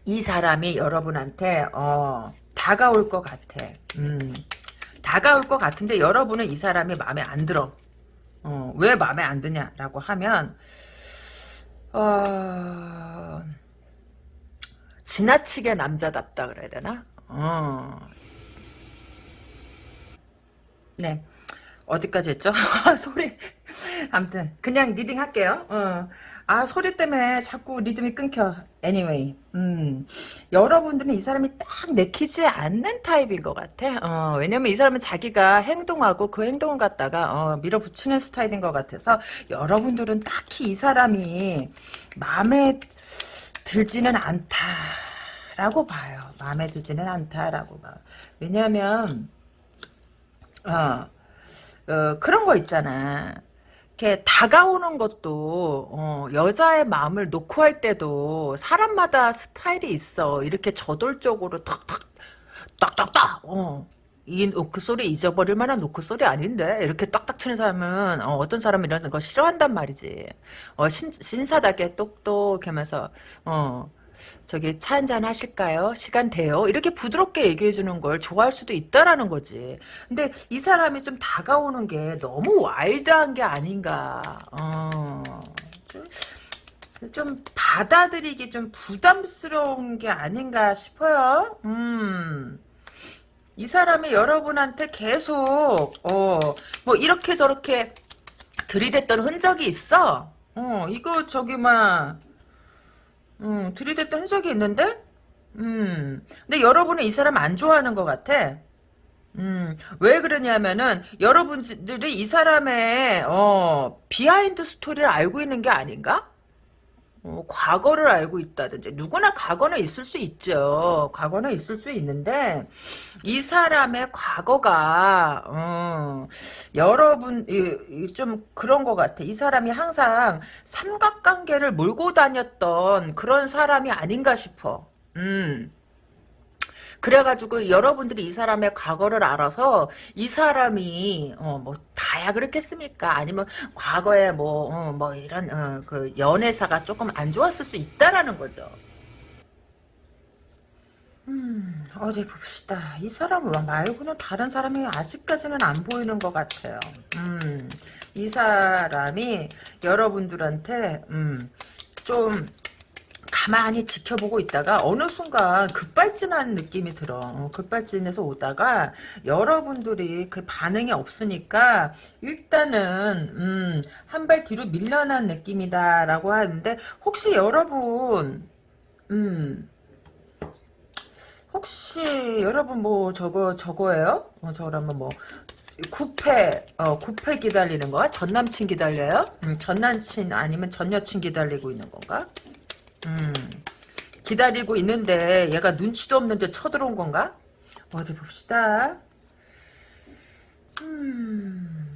이 사람이 여러분한테, 어, 다가올 것 같아. 음, 다가올 것 같은데 여러분은 이 사람이 마음에 안 들어. 어, 왜 마음에 안 드냐라고 하면 어, 지나치게 남자답다 그래야 되나? 어. 네. 어디까지 했죠? *laughs* 소리. 아무튼 그냥 reading 할게요. 어. 아 소리 때문에 자꾸 리듬이 끊겨. anyway, 음 여러분들은 이 사람이 딱 내키지 않는 타입인 것 같아. 어, 왜냐면 이 사람은 자기가 행동하고 그 행동을 갖다가 어, 밀어붙이는 스타일인 것 같아서 여러분들은 딱히 이 사람이 마음에 들지는 않다라고 봐요. 마음에 들지는 않다라고 봐. 왜냐하면 어, 어, 그런 거 있잖아. 이렇게 다가오는 것도 어, 여자의 마음을 놓고 할 때도 사람마다 스타일이 있어. 이렇게 저돌적으로 탁탁 딱딱딱 어. 이 노크 소리 잊어버릴 만한 노크 소리 아닌데 이렇게 딱딱 치는 사람은 어, 떤 사람은 이런 거 싫어한단 말이지. 어, 신, 신사답게 똑똑 하면서 어, 저기 차 한잔 하실까요? 시간 돼요? 이렇게 부드럽게 얘기해 주는 걸 좋아할 수도 있다라는 거지. 근데 이 사람이 좀 다가오는 게 너무 와일드한 게 아닌가. 어. 좀 받아들이기 좀 부담스러운 게 아닌가 싶어요. 음. 이 사람이 여러분한테 계속 어 뭐 이렇게 저렇게 들이댔던 흔적이 있어. 어 이거 저기 막 음, 들이댔던 흔적이 있는데? 음, 근데 여러분은 이 사람 안 좋아하는 것 같아. 음, 왜 그러냐면은, 여러분들이 이 사람의, 어, behind story를 알고 있는 게 아닌가? 어, 과거를 알고 있다든지 누구나 과거는 있을 수 있죠. 과거는 있을 수 있는데 이 사람의 과거가 어, 여러분 이, 이, 좀 그런 것 같아. 이 사람이 항상 삼각관계를 몰고 다녔던 그런 사람이 아닌가 싶어. 음. 그래가지고 여러분들이 이 사람의 과거를 알아서 이 사람이 어, 뭐 다야 그렇겠습니까? 아니면 과거에 뭐뭐 어, 뭐 이런 어, 그 연애사가 조금 안 좋았을 수 있다라는 거죠. 음, 어디 봅시다. 이 사람 말고는 다른 사람이 아직까지는 안 보이는 것 같아요. 음, 이 사람이 여러분들한테, 음, 좀, 가만히 지켜보고 있다가 어느 순간 급발진하는 느낌이 들어. 어, 급발진해서 오다가 여러분들이 그 반응이 없으니까 일단은 음, 한 발 뒤로 밀려난 느낌이다라고 하는데 혹시 여러분 음 혹시 여러분 뭐 저거 저거예요? 어, 저라면 뭐 구패 어 구패 기다리는 거야? 전 남친 기다려요? 음, 전 남친 아니면 전 여친 기다리고 있는 건가? 음, 기다리고 있는데 얘가 눈치도 없는데 쳐들어온 건가? 어디 봅시다. 음.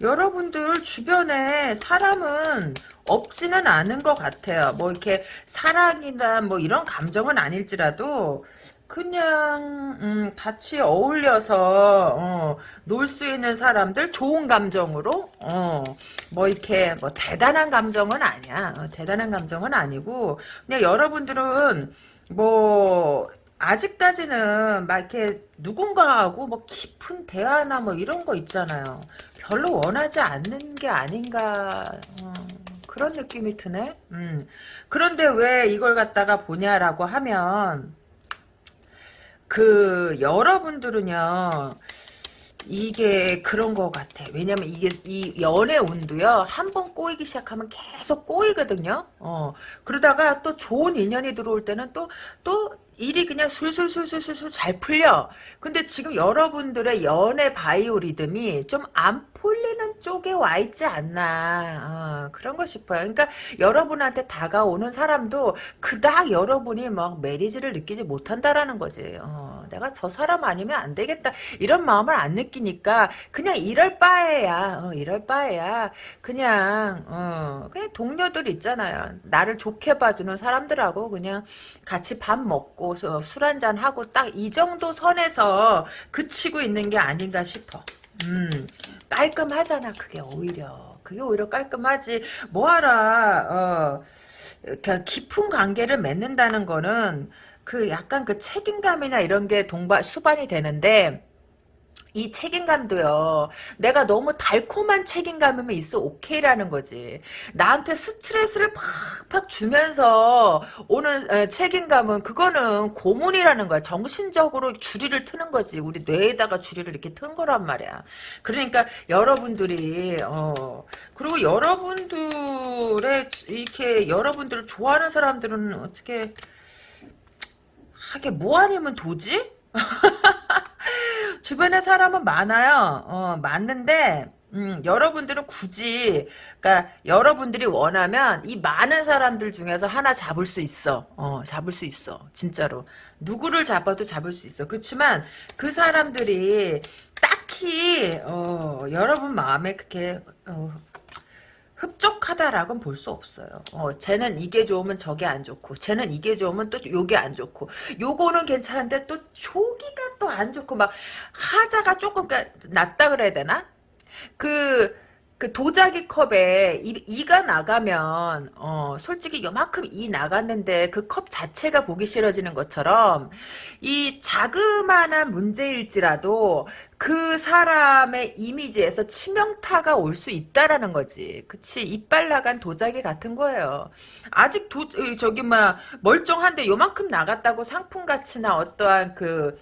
여러분들 주변에 사람은 없지는 않은 것 같아요. 뭐 이렇게 사랑이나 뭐 이런 감정은 아닐지라도 그냥 음, 같이 어울려서 어, 놀 수 있는 사람들 좋은 감정으로 어, 뭐 이렇게 뭐 대단한 감정은 아니야. 어, 대단한 감정은 아니고 그냥 여러분들은 뭐 아직까지는 막 이렇게 누군가하고 뭐 깊은 대화나 뭐 이런 거 있잖아요. 별로 원하지 않는 게 아닌가 어, 그런 느낌이 드네. 음. 그런데 왜 이걸 갖다가 보냐라고 하면 그 여러분들은요. 이게 그런 것 같아. 왜냐면 이게 이 연애 운도요. 한 번 꼬이기 시작하면 계속 꼬이거든요. 어. 그러다가 또 좋은 인연이 들어올 때는 또또 일이 그냥 술술술술술 잘 풀려. 근데 지금 여러분들의 연애 바이오 리듬이 좀 안 풀리는 쪽에 와 있지 않나. 어, 그런 거 싶어요. 그러니까 여러분한테 다가오는 사람도 그닥 여러분이 막 메리지를 느끼지 못한다라는 거지. 어, 내가 저 사람 아니면 안 되겠다. 이런 마음을 안 느끼니까 그냥 이럴 바에야. 어, 이럴 바에야. 그냥 어, 그냥 동료들 있잖아요. 나를 좋게 봐주는 사람들하고 그냥 같이 밥 먹고 술 한잔 하고 딱 이 정도 선에서 그치고 있는 게 아닌가 싶어. 음, 깔끔하잖아, 그게 오히려. 그게 오히려 깔끔하지. 뭐하라, 어, 그 깊은 관계를 맺는다는 거는 그 약간 그 책임감이나 이런 게 동반, 수반이 되는데, 이 책임감도요. 내가 너무 달콤한 책임감이면 있어 오케이라는 거지. 나한테 스트레스를 팍팍 주면서 오는 책임감은 그거는 고문이라는 거야. 정신적으로 주리를 트는 거지. 우리 뇌에다가 주리를 이렇게 튼 거란 말이야. 그러니까 여러분들이 어 그리고 여러분들의 이렇게 여러분들을 좋아하는 사람들은 어떻게 하게 뭐 아니면 도지? *laughs* 주변에 사람은 많아요. 어, 많는데 음, 여러분들은 굳이 그러니까 여러분들이 원하면 이 많은 사람들 중에서 하나 잡을 수 있어. 어, 잡을 수 있어. 진짜로. 누구를 잡아도 잡을 수 있어. 그렇지만 그 사람들이 딱히 어, 여러분 마음에 그렇게 어, 흡족하다라고는 볼 수 없어요. 어, 쟤는 이게 좋으면 저게 안 좋고, 쟤는 이게 좋으면 또 요게 안 좋고, 요거는 괜찮은데 또 조기가 또 안 좋고, 막 하자가 조금 그러니까 낮다 그래야 되나? 그, 그 도자기 컵에 이, 가 나가면 어 솔직히 요만큼 이 나갔는데 그 컵 자체가 보기 싫어지는 것처럼 이 자그마한 문제일지라도 그 사람의 이미지에서 치명타가 올 수 있다라는 거지. 그치? 이빨 나간 도자기 같은 거예요. 아직 도, 저기, 막, 멀쩡한데 요만큼 나갔다고 상품 가치나 어떠한 그,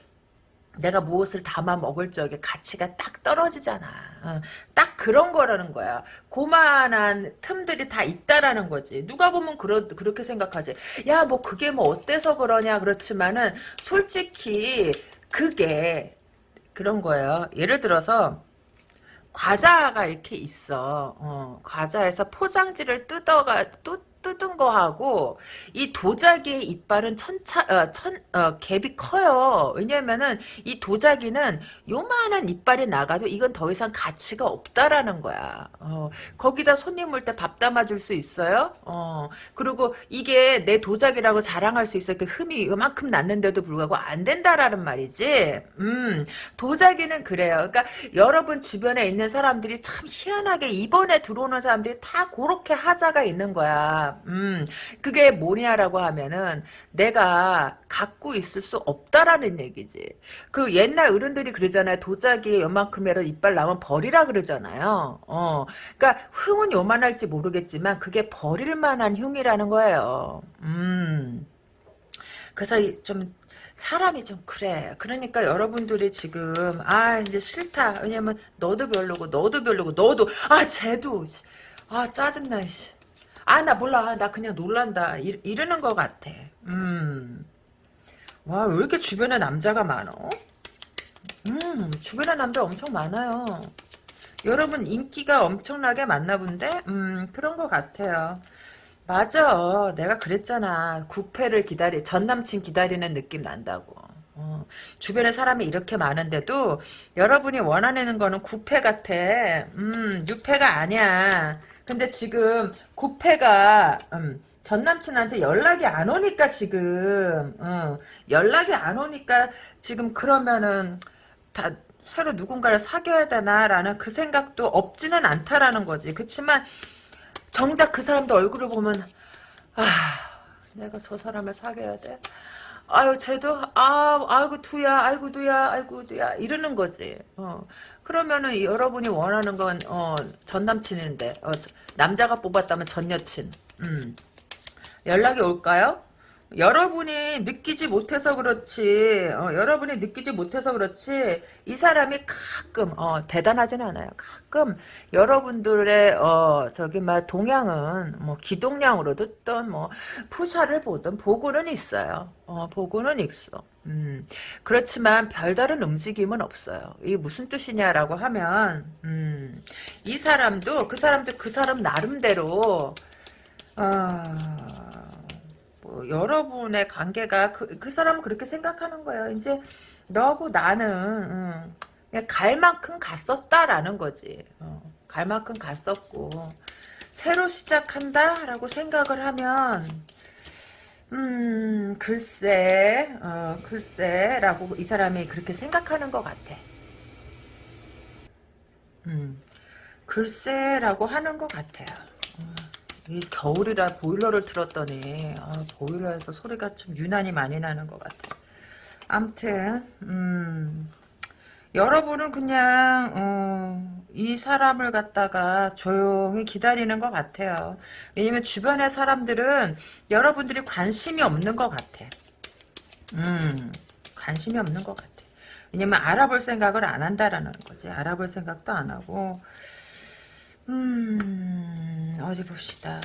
내가 무엇을 담아 먹을 적에 가치가 딱 떨어지잖아. 어, 딱 그런 거라는 거야. 고만한 틈들이 다 있다라는 거지. 누가 보면 그러, 그렇게 생각하지. 야, 뭐 그게 뭐 어때서 그러냐. 그렇지만은 솔직히 그게 그런 거예요. 예를 들어서 과자가 이렇게 있어. 어, 과자에서 포장지를 뜯어가 또 뜯은 거하고 이 도자기의 이빨은 천차 어, 천 어, 갭이 커요. 왜냐면은 이 도자기는 요만한 이빨이 나가도 이건 더 이상 가치가 없다라는 거야. 어, 거기다 손님 올 때 밥 담아줄 수 있어요. 어, 그리고 이게 내 도자기라고 자랑할 수 있어. 그 흠이 요만큼 났는데도 불구하고 안 된다라는 말이지. 음, 도자기는 그래요. 그러니까 여러분 주변에 있는 사람들이 참 희한하게 이번에 들어오는 사람들이 다 그렇게 하자가 있는 거야. 음, 그게 뭐냐라고 하면은 내가 갖고 있을 수 없다라는 얘기지. 그 옛날 어른들이 그러잖아요. 도자기에 요만큼이라도 이빨 나면 버리라 그러잖아요. 어, 그러니까 흉은 요만할지 모르겠지만 그게 버릴 만한 흉이라는 거예요. 음. 그래서 좀 사람이 좀 그래. 그러니까 여러분들이 지금 아 이제 싫다. 왜냐면 너도 별로고 너도 별로고 너도 아 쟤도 아 짜증나. 씨. 아, 나 몰라. 나 그냥 놀란다. 이, 이러는 것 같아. 음. 와, 왜 이렇게 주변에 남자가 많어? 음, 주변에 남자 엄청 많아요. 여러분 인기가 엄청나게 많나 본데? 음, 그런 것 같아요. 맞아. 내가 그랬잖아. 구패를 기다리, 전 남친 기다리는 느낌 난다고. 어, 주변에 사람이 이렇게 많은데도 여러분이 원하는 거는 구패 같아. 음, 유패가 아니야. 근데 지금 구패가, 음, 전 남친한테 연락이 안 오니까 지금, 어, 연락이 안 오니까 지금 그러면은 다 새로 누군가를 사귀어야 되나라는 그 생각도 없지는 않다라는 거지. 그렇지만 정작 그 사람도 얼굴을 보면 아 내가 저 사람을 사귀어야 돼. 아유 쟤도 아 아이고 두야 아이고 두야 아이고 두야 이러는 거지. 어 그러면은 여러분이 원하는 건 어 전 남친인데 어, 남자가 뽑았다면 전 여친. 음 연락이 올까요? 여러분이 느끼지 못해서 그렇지 어, 여러분이 느끼지 못해서 그렇지 이 사람이 가끔 어, 대단하진 않아요 가끔 여러분들의 어, 저기 막 동향은 뭐 기동량으로 듣던 뭐 푸샤를 보든 보고는 있어요 어, 보고는 있어 음, 그렇지만 별다른 움직임은 없어요 이게 무슨 뜻이냐라고 하면 음, 이 사람도 그 사람도 그 사람 나름대로 어, 뭐 여러분의 관계가 그, 그 사람은 그렇게 생각하는 거예요. 이제 너하고 나는 응, 그냥 갈 만큼 갔었다라는 거지. 어, 갈 만큼 갔었고 새로 시작한다라고 생각을 하면 음 글쎄 어, 글쎄라고 이 사람이 그렇게 생각하는 것 같아. 음 글쎄라고 하는 것 같아요. 이 겨울이라 보일러를 틀었더니 아, 보일러에서 소리가 좀 유난히 많이 나는 것 같아. 암튼 음, 여러분은 그냥 어, 이 사람을 갖다가 조용히 기다리는 것 같아요. 왜냐면 주변의 사람들은 여러분들이 관심이 없는 것 같아. 음, 관심이 없는 것 같아. 왜냐면 알아볼 생각을 안 한다라는 거지. 알아볼 생각도 안 하고 음, 어디 봅시다.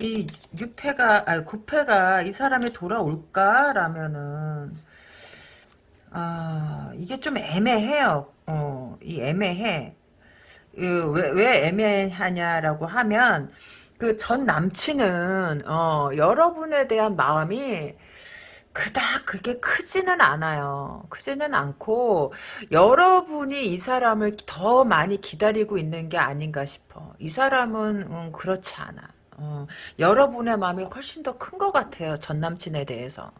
이 6패가, 아니 9패가 이 사람이 돌아올까라면은, 아, 이게 좀 애매해요. 어, 이 애매해. 그, 왜, 왜 애매하냐라고 하면, 그 전 남친은, 어, 여러분에 대한 마음이, 그닥 그게 크지는 않아요. 크지는 않고 여러분이 이 사람을 더 많이 기다리고 있는 게 아닌가 싶어. 이 사람은 음, 그렇지 않아. 어, 여러분의 마음이 훨씬 더 큰 것 같아요. 전 남친에 대해서.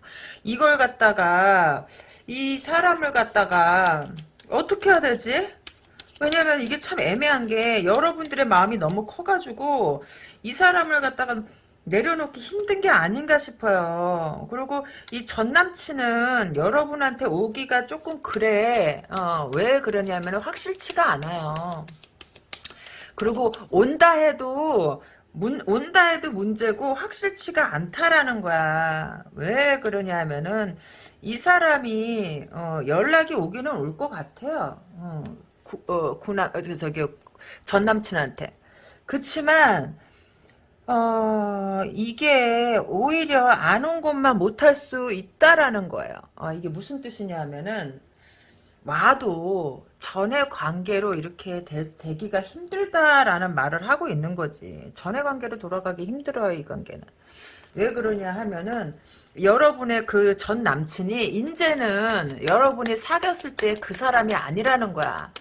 이걸 갖다가 이 사람을 갖다가 어떻게 해야 되지? 왜냐면 이게 참 애매한 게 여러분들의 마음이 너무 커가지고 이 사람을 갖다가 내려놓기 힘든 게 아닌가 싶어요. 그리고 이 전 남친은 여러분한테 오기가 조금 그래. 어, 왜 그러냐면 확실치가 않아요. 그리고 온다 해도 문, 온다 해도 문제고 확실치가 않다라는 거야. 왜 그러냐면은 이 사람이 어, 연락이 오기는 올 것 같아요. 어, 구, 어, 구나 어, 저기 전 남친한테. 그치만 어, 이게 오히려 안 온 것만 못할 수 있다라는 거예요. 어, 이게 무슨 뜻이냐 하면은, 와도 전의 관계로 이렇게 되, 기가 힘들다라는 말을 하고 있는 거지. 전의 관계로 돌아가기 힘들어요, 이 관계는. 왜 그러냐 하면은, 여러분의 그 전 남친이, 이제는 여러분이 사귀었을 때 그 사람이 아니라는 거야.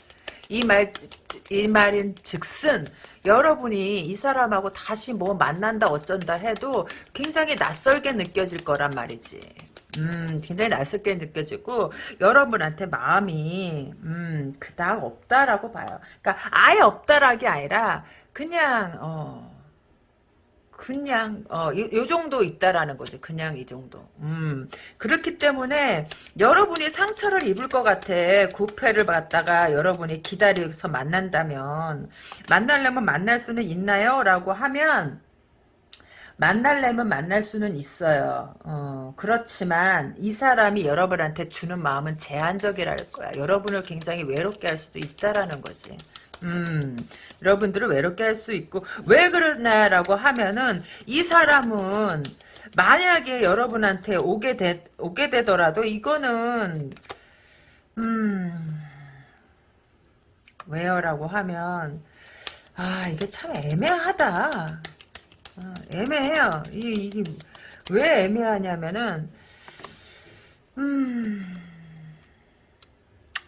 이 말, 이 말인 즉슨, 여러분이 이 사람하고 다시 뭐 만난다 어쩐다 해도 굉장히 낯설게 느껴질 거란 말이지. 음, 굉장히 낯설게 느껴지고 여러분한테 마음이 음, 그닥 없다라고 봐요. 그러니까 아예 없다라기 아니라 그냥 어 그냥 어, 요, 요, 정도 있다라는 거지. 그냥 이 정도. 음. 그렇기 때문에 여러분이 상처를 입을 것 같아. 구패를 받다가 여러분이 기다려서 만난다면 만날려면 만날 수는 있나요? 라고 하면 만날려면 만날 수는 있어요. 어, 그렇지만 이 사람이 여러분한테 주는 마음은 제한적이랄 거야. 여러분을 굉장히 외롭게 할 수도 있다라는 거지. 음, 여러분들을 외롭게 할 수 있고 왜 그러냐라고 하면은 이 사람은 만약에 여러분한테 오게 되 오게 되더라도 이거는 음 왜요라고 하면 아 이게 참 애매하다. 어, 애매해요. 이게, 이게 왜 애매하냐면은 음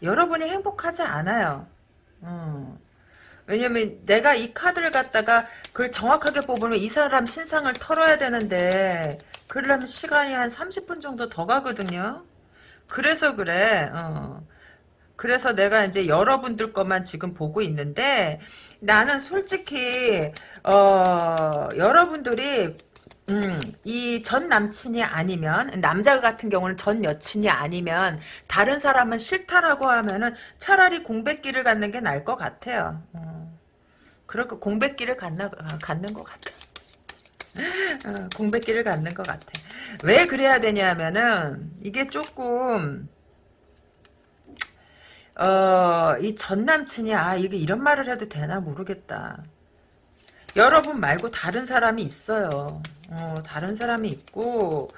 여러분이 행복하지 않아요. 어. 왜냐면 내가 이 카드를 갖다가 그걸 정확하게 뽑으면 이 사람 신상을 털어야 되는데 그러려면 시간이 한 30분 정도 더 가거든요. 그래서 그래. 어. 그래서 내가 이제 여러분들 것만 지금 보고 있는데 나는 솔직히 어 여러분들이 음, 이 전 남친이 아니면 남자 같은 경우는 전 여친이 아니면 다른 사람은 싫다라고 하면은 차라리 공백기를 갖는 게 나을 것 같아요. 어. 그렇게 공백기를 갖나, 아, 갖는 것 같아. 어, 공백기를 갖는 것 같아. 왜 그래야 되냐면은 이게 조금 어, 이 전 남친이 아 이게 이런 말을 해도 되나 모르겠다. 여러분 말고 다른 사람이 있어요. 어, 다른 사람이 있고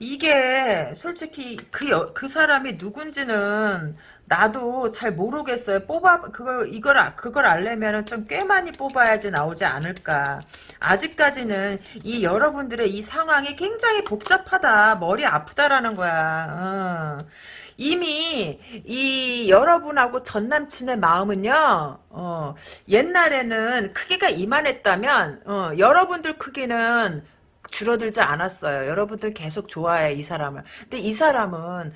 이게 솔직히 그, 여, 그 사람이 누군지는 나도 잘 모르겠어요. 뽑아 그걸 이걸 아- 그걸 알려면은 좀 꽤 많이 뽑아야지 나오지 않을까. 아직까지는 이 여러분들의 이 상황이 굉장히 복잡하다. 머리 아프다라는 거야. 어. 이미 이 여러분하고 전 남친의 마음은요. 어, 옛날에는 크기가 이만했다면 어, 여러분들 크기는 줄어들지 않았어요. 여러분들 계속 좋아해 이 사람을. 근데 이 사람은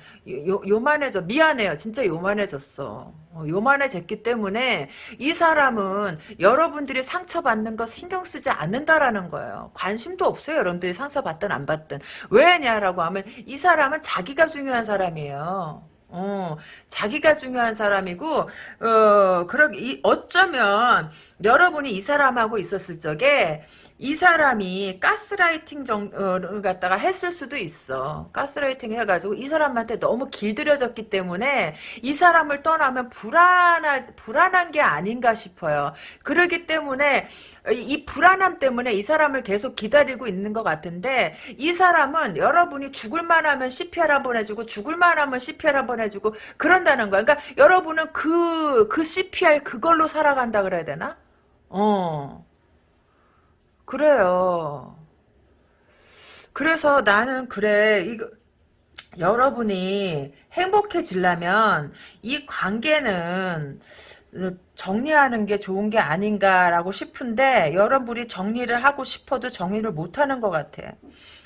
요, 요만해져 미안해요. 진짜 요만해졌어. 어, 요만해졌기 때문에 이 사람은 여러분들이 상처받는 거 신경 쓰지 않는다라는 거예요. 관심도 없어요. 여러분들이 상처받든 안 받든. 왜냐라고 하면 이 사람은 자기가 중요한 사람이에요. 어, 자기가 중요한 사람이고, 어, 그러, 이, 어쩌면, 여러분이 이 사람하고 있었을 적에, 이 사람이 가스라이팅 정을 갖다가 했을 수도 있어. 가스라이팅 해가지고 이 사람한테 너무 길들여졌기 때문에 이 사람을 떠나면 불안하, 불안한 게 아닌가 싶어요. 그러기 때문에 이 불안함 때문에 이 사람을 계속 기다리고 있는 것 같은데 이 사람은 여러분이 죽을만 하면 CPR 한번 해주고 죽을만 하면 CPR 한번 해주고 그런다는 거야. 그러니까 여러분은 그, 그 CPR 그걸로 살아간다 그래야 되나? 어. 그래요. 그래서 나는 그래 이거 여러분이 행복해지려면 이 관계는 정리하는 게 좋은 게 아닌가라고 싶은데 여러분이 정리를 하고 싶어도 정리를 못하는 것 같아.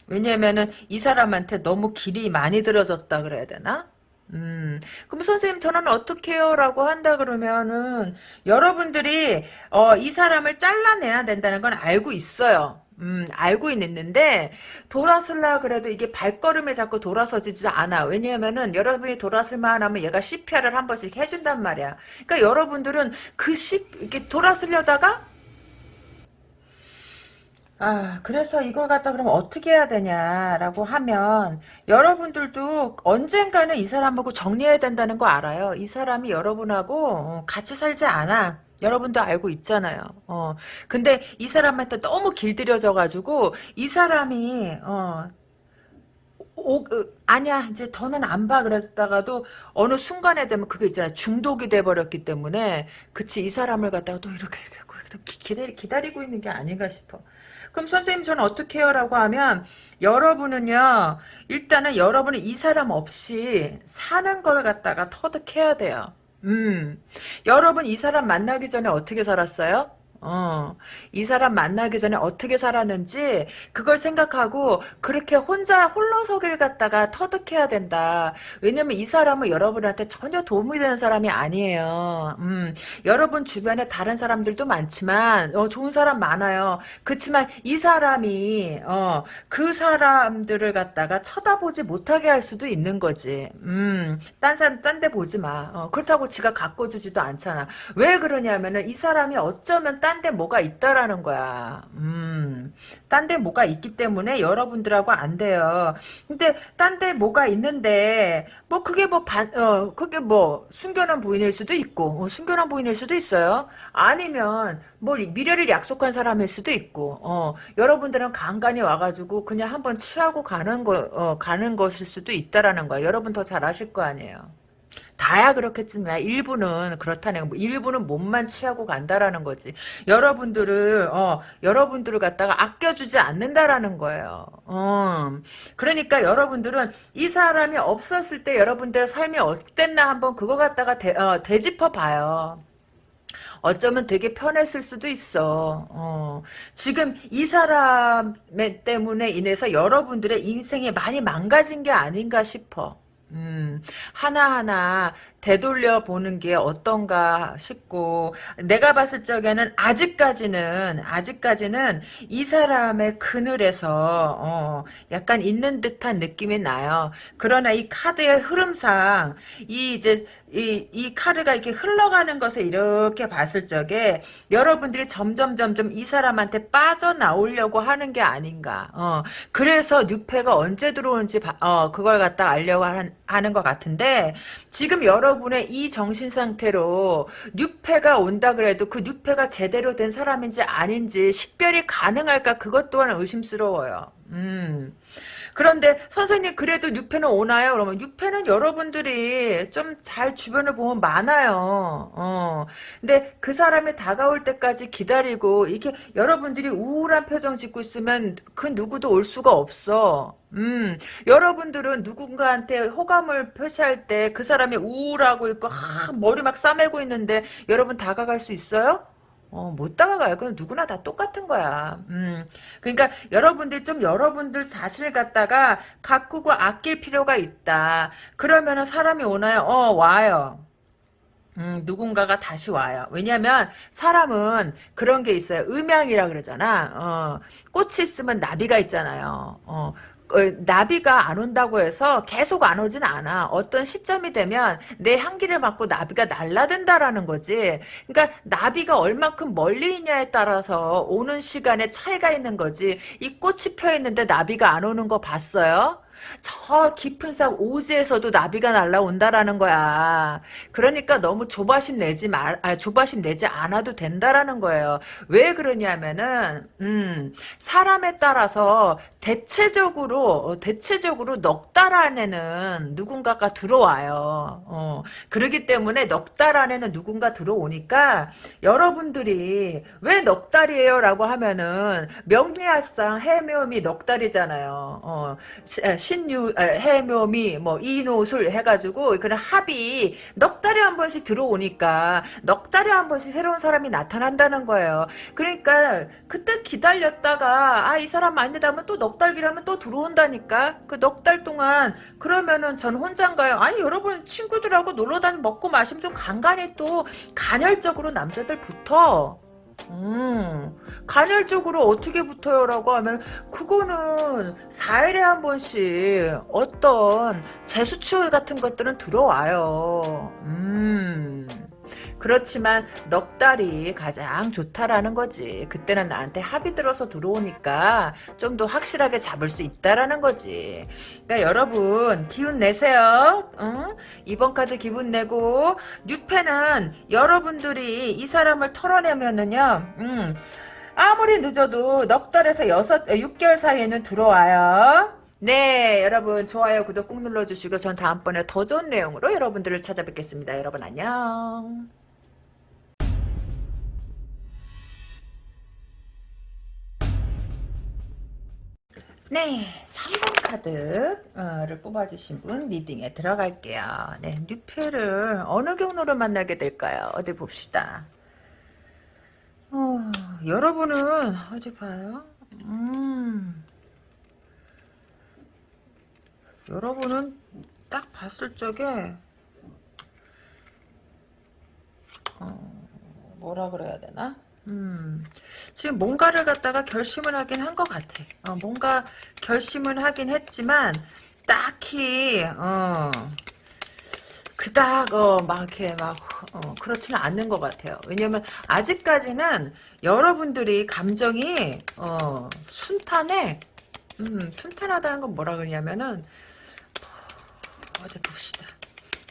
왜냐면은 이 사람한테 너무 길이 많이 들어졌다 그래야 되나? 음, 그럼 선생님 저는 어떻게 해요? 라고 한다 그러면은 여러분들이 어, 이 사람을 잘라내야 된다는 건 알고 있어요. 음, 알고 있는데 돌아설라 그래도 이게 발걸음에 자꾸 돌아서지지 않아. 왜냐하면은 여러분이 돌아설만 하면 얘가 CPR을 한 번씩 해준단 말이야. 그러니까 여러분들은 그 C, 이렇게 돌아서려다가 아, 그래서 이걸 갖다 그럼 어떻게 해야 되냐라고 하면 여러분들도 언젠가는 이 사람하고 정리해야 된다는 거 알아요. 이 사람이 여러분하고 어, 같이 살지 않아. 여러분도 알고 있잖아요. 어. 근데 이 사람한테 너무 길들여져 가지고 이 사람이 어 오, 그, 아니야 이제 더는 안 봐 그랬다가도 어느 순간에 되면 그게 이제 중독이 돼 버렸기 때문에 그치 이 사람을 갖다가 또 이렇게 기다리, 기다리고 있는 게 아닌가 싶어. 그럼 선생님 저는 어떻게 해요? 라고 하면 여러분은요 일단은 여러분은 이 사람 없이 사는 걸 갖다가 터득해야 돼요. 음, 여러분 이 사람 만나기 전에 어떻게 살았어요? 어, 이 사람 만나기 전에 어떻게 살았는지 그걸 생각하고 그렇게 혼자 홀로서기를 갖다가 터득해야 된다. 왜냐면 이 사람은 여러분한테 전혀 도움이 되는 사람이 아니에요. 음, 여러분 주변에 다른 사람들도 많지만 어, 좋은 사람 많아요. 그렇지만 이 사람이 어, 그 사람들을 갖다가 쳐다보지 못하게 할 수도 있는 거지. 음, 딴 사람 딴 데 보지 마. 어, 그렇다고 지가 가꿔주지도 않잖아. 왜 그러냐면은 이 사람이 어쩌면 딴데 뭐가 있다라는 거야. 음, 딴 데 뭐가 있기 때문에 여러분들하고 안 돼요. 근데 딴 데 뭐가 있는데 뭐 그게 뭐 반, 어, 그게 뭐 숨겨놓은 부인일 수도 있고 어, 숨겨놓은 부인일 수도 있어요. 아니면 뭐 미래를 약속한 사람일 수도 있고 어, 여러분들은 간간히 와가지고 그냥 한번 취하고 가는 거 어, 가는 것일 수도 있다라는 거야. 여러분 더 잘 아실 거 아니에요. 다야 그렇겠지만 일부는 그렇다는 거. 뭐 일부는 몸만 취하고 간다라는 거지. 여러분들을 어 여러분들을 갖다가 아껴주지 않는다라는 거예요. 어 그러니까 여러분들은 이 사람이 없었을 때 여러분들의 삶이 어땠나 한번 그거 갖다가 되, 어, 되짚어 봐요. 어쩌면 되게 편했을 수도 있어. 어. 지금 이 사람 때문에 인해서 여러분들의 인생이 많이 망가진 게 아닌가 싶어. 음, 하나하나 되돌려 보는 게 어떤가 싶고, 내가 봤을 적에는 아직까지는, 아직까지는 이 사람의 그늘에서, 어, 약간 있는 듯한 느낌이 나요. 그러나 이 카드의 흐름상, 이 이제, 이, 이 카드가 이렇게 흘러가는 것을 이렇게 봤을 적에 여러분들이 점점 점점 이 사람한테 빠져나오려고 하는 게 아닌가. 어, 그래서 뉴페가 언제 들어오는지 어, 그걸 갖다 알려고 하는, 하는 것 같은데 지금 여러분의 이 정신 상태로 뉴페가 온다 그래도 그 뉴페가 제대로 된 사람인지 아닌지 식별이 가능할까 그것 또한 의심스러워요. 음. 그런데 선생님 그래도 6패는 오나요? 그러면 6패는 여러분들이 좀 잘 주변을 보면 많아요. 어. 근데 그 사람이 다가올 때까지 기다리고 이렇게 여러분들이 우울한 표정 짓고 있으면 그 누구도 올 수가 없어. 음, 여러분들은 누군가한테 호감을 표시할 때 그 사람이 우울하고 있고 하, 머리 막 싸매고 있는데 여러분 다가갈 수 있어요? 어, 못 다가가요. 그건 누구나 다 똑같은 거야. 음. 그러니까 여러분들 좀 여러분들 사실을 갖다가 가꾸고 아낄 필요가 있다. 그러면은 사람이 오나요? 어, 와요. 음, 누군가가 다시 와요. 왜냐면 사람은 그런 게 있어요. 음양이라 그러잖아. 어, 꽃이 있으면 나비가 있잖아요. 어, 어, 나비가 안 온다고 해서 계속 안 오진 않아. 어떤 시점이 되면 내 향기를 맡고 나비가 날라든다라는 거지. 그러니까 나비가 얼만큼 멀리 있냐에 따라서 오는 시간에 차이가 있는 거지. 이 꽃이 펴 있는데 나비가 안 오는 거 봤어요? 저 깊은 산 오지에서도 나비가 날라온다라는 거야. 그러니까 너무 조바심 내지 말, 아, 조바심 내지 않아도 된다라는 거예요. 왜 그러냐면은, 음, 사람에 따라서 대체적으로, 어, 대체적으로 넉 달 안에는 누군가가 들어와요. 어, 그러기 때문에 넉 달 안에는 누군가 들어오니까 여러분들이 왜 넉 달이에요? 라고 하면은 명리학상 해묘음이 넉 달이잖아요. 어, 신유 해묘미 뭐 이노술 해가지고 그런 합이 넉 달에 한 번씩 들어오니까 넉 달에 한 번씩 새로운 사람이 나타난다는 거예요. 그러니까 그때 기다렸다가 아 이 사람 아니다 하면 또 넉 달 기라면 또 들어온다니까 그 넉 달 동안 그러면은 전 혼자인가요? 아니 여러분 친구들하고 놀러 다니 먹고 마시면 좀 간간히 또 간헐적으로 남자들 붙어. 음, 간헐적으로 어떻게 붙어요 라고 하면 그거는 4일에 한 번씩 어떤 재수추 같은 것들은 들어와요. 음. 그렇지만 넉 달이 가장 좋다라는 거지. 그때는 나한테 합이 들어서 들어오니까 좀 더 확실하게 잡을 수 있다라는 거지. 그러니까 여러분 기운 내세요. 응? 이번 카드 기분 내고 뉴페는 여러분들이 이 사람을 털어내면은요. 음, 아무리 늦어도 넉 달에서 여섯, 6개월 사이에는 들어와요. 네, 여러분 좋아요, 구독 꾹 눌러주시고 전 다음번에 더 좋은 내용으로 여러분들을 찾아뵙겠습니다. 여러분 안녕. 네, 3번 카드를 뽑아주신 분 리딩에 들어갈게요. 네, 뉴페를 어느 경로로 만나게 될까요? 어디 봅시다. 어, 여러분은 어디 봐요? 음, 여러분은 딱 봤을 적에 어, 뭐라 그래야 되나? 음, 지금 뭔가를 갖다가 결심을 하긴 한 것 같아. 어, 뭔가 결심을 하긴 했지만, 딱히, 어, 그닥, 어, 막, 이렇게, 막, 어, 그렇지는 않는 것 같아요. 왜냐면, 아직까지는 여러분들이 감정이, 어, 순탄해. 음, 순탄하다는 건 뭐라 그러냐면은, 어디 봅시다.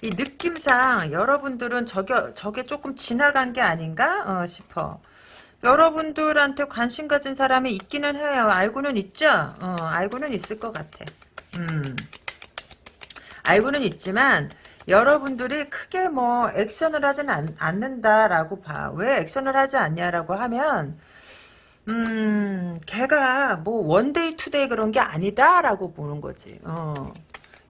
이 느낌상 여러분들은 저게, 저게 조금 지나간 게 아닌가 어, 싶어. 여러분들한테 관심 가진 사람이 있기는 해요. 알고는 있죠? 어, 알고는 있을 것 같아. 음. 알고는 있지만 여러분들이 크게 뭐 액션을 하진 않, 않는다라고 봐. 왜 액션을 하지 않냐라고 하면 음, 걔가 뭐 one day two day 그런 게 아니다라고 보는 거지. 어.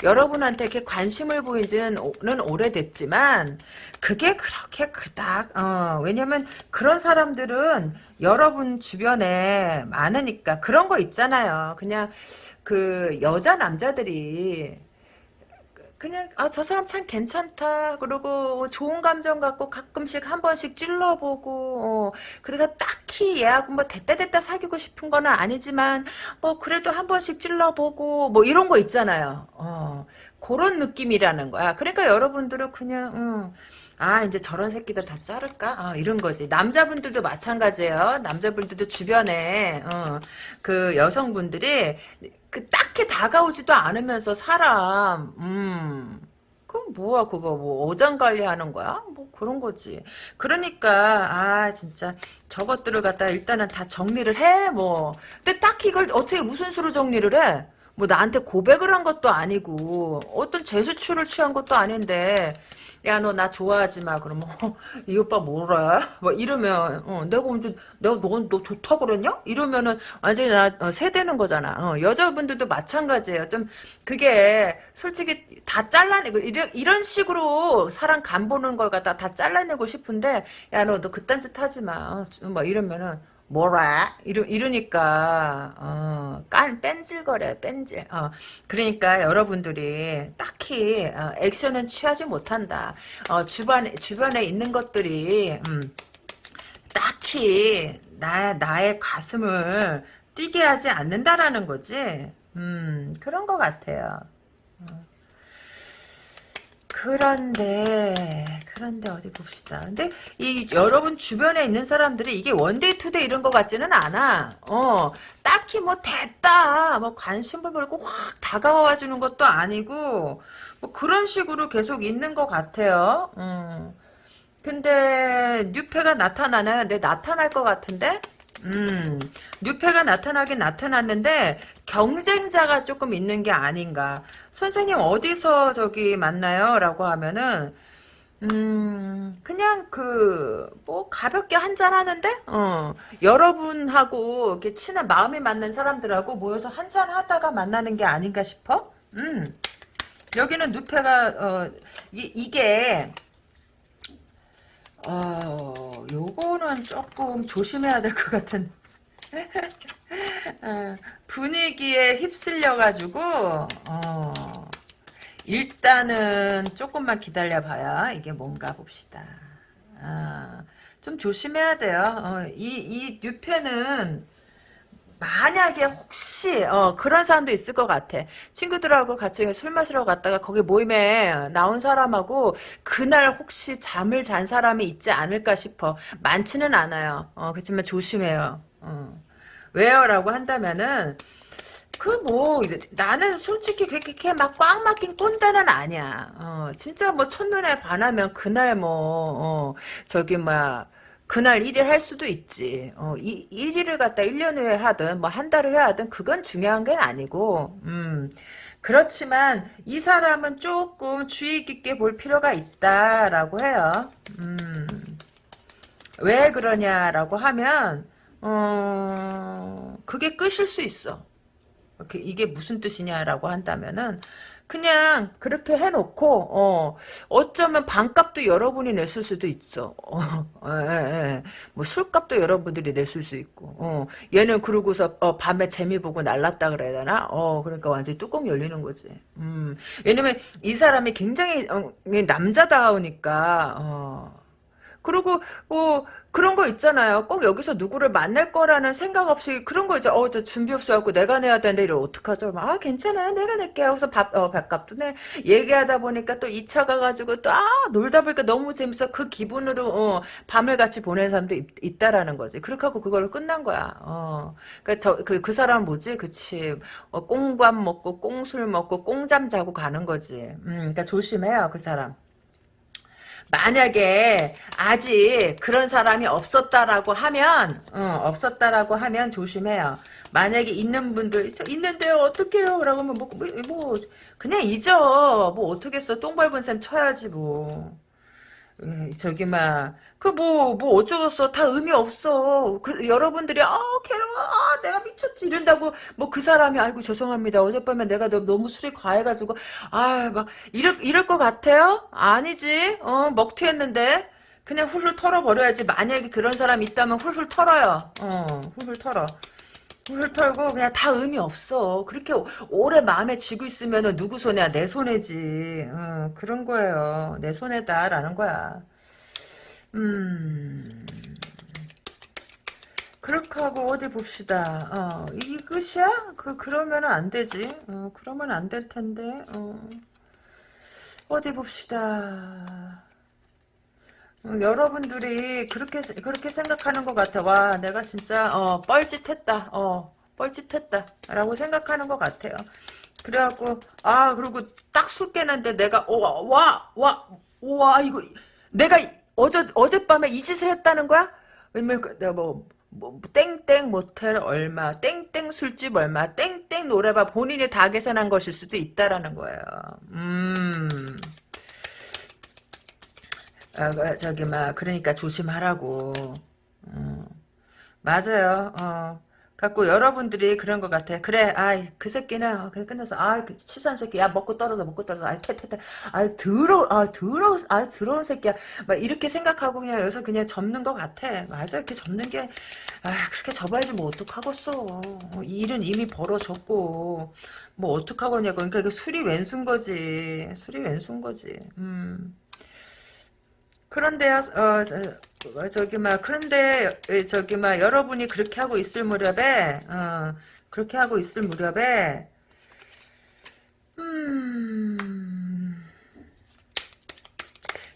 여러분한테 이렇게 관심을 보이지는 오래됐지만 그게 그렇게 그닥 어, 왜냐면 그런 사람들은 여러분 주변에 많으니까 그런 거 있잖아요. 그냥 그 여자 남자들이 그냥 아 저 사람 참 괜찮다. 그러고 좋은 감정 갖고 가끔씩 한 번씩 찔러보고 어, 그러니까 딱히 얘하고 뭐 됐다 됐다 사귀고 싶은 거는 아니지만 뭐 그래도 한 번씩 찔러보고 뭐 이런 거 있잖아요. 어, 그런 느낌이라는 거야. 그러니까 여러분들은 그냥 음, 아 이제 저런 새끼들 다 자를까? 아, 이런 거지. 남자분들도 마찬가지예요. 남자분들도 주변에 어, 그 여성분들이 그 딱히 다가오지도 않으면서 사람 음. 그럼 뭐야 그거? 뭐 어장 관리하는 거야? 뭐 그런 거지. 그러니까 아 진짜 저것들을 갖다 일단은 다 정리를 해 뭐. 근데 딱히 이걸 어떻게 무슨 수로 정리를 해? 뭐 나한테 고백을 한 것도 아니고 어떤 제스처를 취한 것도 아닌데 야 너 나 좋아하지 마 그러면 어, *laughs* 이 오빠 뭐래? 뭐 이러면 어, 내가 언제 내가 너, 너 좋다 그랬냐? 이러면은 완전히 나 어, 세대는 거잖아. 어, 여자분들도 마찬가지예요. 좀 그게 솔직히 다 잘라내고 이런, 이런 식으로 사람 간 보는 걸 갖다 다 잘라내고 싶은데 야 너 너 그딴 짓 하지 마. 어, 뭐 이러면은 뭐라? 이러, 이러니까 어, 깐 뺀질거려 뺀질. 어, 그러니까 여러분들이 딱히 어, 액션은 취하지 못한다. 어, 주변, 주변에 있는 것들이 음, 딱히 나, 나의 가슴을 뛰게 하지 않는다라는 거지. 음, 그런 것 같아요. 어. 그런데 그런데 어디 봅시다. 근데 이 여러분 주변에 있는 사람들이 이게 one day two day 이런 것 같지는 않아. 어 딱히 뭐 됐다 뭐 관심을 벌고 확 다가와 주는 것도 아니고 뭐 그런 식으로 계속 있는 것 같아요. 음. 근데 뉴페가 나타나나요? 네 나타날 것 같은데? 음, 뉴페가 나타나긴 나타났는데 경쟁자가 조금 있는 게 아닌가. 선생님 어디서 저기 만나요? 라고 하면은 음, 그냥 그, 뭐, 가볍게 한잔 하는데, 어, 여러분하고 이렇게 친한 마음이 맞는 사람들하고 모여서 한잔 하다가 만나는 게 아닌가 싶어? 음, 여기는 누페가, 어, 이, 이게, 어, 요거는 조금 조심해야 될 것 같은. *laughs* 어, 분위기에 휩쓸려가지고, 어, 일단은 조금만 기다려봐야 이게 뭔가 봅시다. 아, 좀 조심해야 돼요. 어, 이, 이 뉴페는 만약에 혹시 어, 그런 사람도 있을 것 같아. 친구들하고 같이 술 마시러 갔다가 거기 모임에 나온 사람하고 그날 혹시 잠을 잔 사람이 있지 않을까 싶어. 많지는 않아요. 어, 그렇지만 조심해요. 어. 왜요? 라고 한다면은 그뭐 나는 솔직히 그렇게 막 꽉 막힌 꼰대는 아니야. 어, 진짜 뭐 첫눈에 반하면 그날 뭐 어, 저기 막 그날 1일 할 수도 있지. 어, 이, 1일을 갖다 1년 후에 하든, 뭐, 한 달을 해야 하든, 그건 중요한 게 아니고, 음. 그렇지만, 이 사람은 조금 주의 깊게 볼 필요가 있다라고 해요. 음. 왜 그러냐라고 하면, 어, 그게 끝일 수 있어. 이게 무슨 뜻이냐라고 한다면은, 그냥 그렇게 해놓고 어 어쩌면 반값도 여러분이 냈을 수도 있어. 어, 예, 예. 예. 뭐 술값도 여러분들이 냈을 수 있고. 어 얘는 그러고서 어, 밤에 재미 보고 날랐다 그래야 되나? 어 그러니까 완전 히 뚜껑 열리는 거지. 음 왜냐면 이 사람이 굉장히 어, 남자다우니까 어 그리고 뭐 그런 거 있잖아요. 꼭 여기서 누구를 만날 거라는 생각 없이 그런 거 이제 어, 저 준비 없어갖고 내가 내야 되는데 이러 어떡하죠? 막, 아 괜찮아요. 내가 낼게 하고서 밥, 어, 밥값도 내. 얘기하다 보니까 또 2차 가가지고 또 아 놀다 보니까 너무 재밌어. 그 기분으로 어, 밤을 같이 보내는 사람도 있, 다라는 거지. 그렇게 하고 그걸로 끝난 거야. 어. 그러니까 저그 그 사람 뭐지? 그치. 어, 꽁밥 먹고 꽁술 먹고 꽁잠 자고 가는 거지. 음, 그러니까 조심해요 그 사람. 만약에 아직 그런 사람이 없었다라고 하면 어, 없었다라고 하면 조심해요. 만약에 있는 분들 있는데요 어떡해요? 라고 하면 뭐, 뭐, 뭐 그냥 잊어. 뭐 어떻겠어. 똥 밟은 셈 쳐야지 뭐. 에, 저기 막그뭐뭐 어쩌겠어 다 의미 없어. 그 여러분들이 아 괴로워. 아 내가 미쳤지. 이런다고 뭐 그 사람이 아이고 죄송합니다. 어젯밤에 내가 너, 너무 술이 과해가지고 아 막 이럴 이럴 것 같아요? 아니지. 어 먹튀했는데. 그냥 훌훌 털어버려야지. 만약에 그런 사람이 있다면 훌훌 털어요. 어 훌훌 털어 훌훌 털고 그냥 다 의미 없어. 그렇게 오- 오래 마음에 쥐고 있으면은 누구 손이야? 내 손해지. 어, 그런 거예요. 내 손해다라는 거야. 음. 그렇게 하고 어디 봅시다. 어 이게 끝이야? 그 그러면은 안 되지. 어 그러면 안 될 텐데. 어. 어디 봅시다. 어, 여러분들이 그렇게 그렇게 생각하는 것 같아. 와, 내가 진짜 어, 뻘짓했다. 어, 뻘짓했다라고 생각하는 것 같아요. 그래갖고 아 그리고 딱 술 깨는데 내가 어, 와, 와, 와 이거 내가 어제 어젯밤에 이 짓을 했다는 거야? 왜냐면 그 내가 뭐, 뭐 땡땡 모텔 얼마, 땡땡 술집 얼마, 땡땡 노래방 본인이 다 계산한 것일 수도 있다라는 거예요. 음. 아, 그, 저기, 막, 그러니까 조심하라고. 어, 맞아요. 어. 갖고 여러분들이 그런 것 같아. 그래, 아이, 그 새끼는, 어, 그래, 끝났어. 아, 그 치사한 새끼. 야, 먹고 떨어져, 먹고 떨어져. 아이, 퇴퇴퇴. 아이, 더러, 아, 더러, 아, 더러운 새끼야. 막, 이렇게 생각하고 그냥 여기서 그냥 접는 것 같아. 맞아. 이렇게 접는 게, 아, 그렇게 접어야지 뭐, 어떡하겠어. 어, 이 일은 이미 벌어졌고, 뭐, 어떡하겠냐고. 그러니까 이거 술이 왼수인 거지. 술이 왼수인 거지. 음. 그런데요, 어, 저, 어, 저기, 막, 그런데, 에, 저기, 막, 여러분이 그렇게 하고 있을 무렵에, 어, 그렇게 하고 있을 무렵에, 음,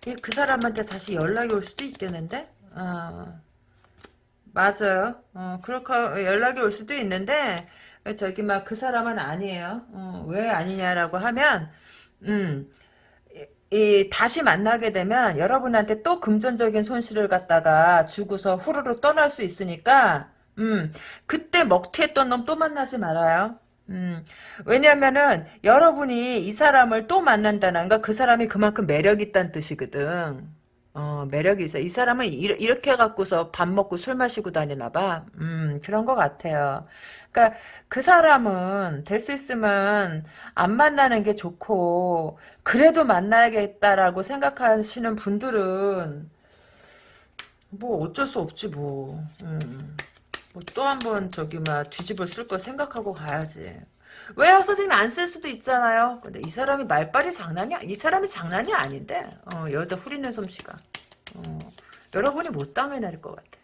이그 사람한테 다시 연락이 올 수도 있겠는데? 어, 맞아요. 어, 그렇게 연락이 올 수도 있는데, 저기, 막, 그 사람은 아니에요. 어, 왜 아니냐라고 하면, 음, 이 다시 만나게 되면 여러분한테 또 금전적인 손실을 갖다가 주고서 후루룩 떠날 수 있으니까 음 그때 먹튀했던 놈 또 만나지 말아요. 음 왜냐면은 여러분이 이 사람을 또 만난다는 거그 사람이 그만큼 매력 있다는 뜻이거든. 어 매력이 있어. 이 사람은 이, 이렇게 갖고서 밥 먹고 술 마시고 다니나 봐. 음 그런 것 같아요. 그러니까 그 사람은 될 수 있으면 안 만나는 게 좋고 그래도 만나야겠다라고 생각하시는 분들은 뭐 어쩔 수 없지 뭐. 음. 뭐 또 한 번 저기 막 뒤집어 쓸 거 생각하고 가야지. 왜요? 선생님이 안쓸 수도 있잖아요. 근데 이 사람이 말빨이 장난이, 이 사람이 장난이 아닌데, 어, 여자 후리는 솜씨가. 어, 여러분이 못 당해낼 것 같아.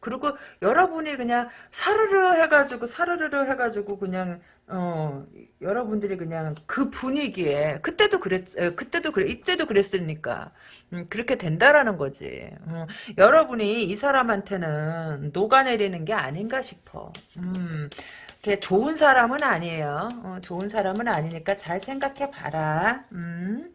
그리고 여러분이 그냥 사르르 해가지고 사르르 해가지고 그냥 어 여러분들이 그냥 그 분위기에 그때도 그랬 에, 그때도 그래 이때도 그랬으니까 음, 그렇게 된다라는 거지. 음, 여러분이 이 사람한테는 녹아내리는 게 아닌가 싶어. 음, 걔 좋은 사람은 아니에요. 어, 좋은 사람은 아니니까 잘 생각해 봐라. 음.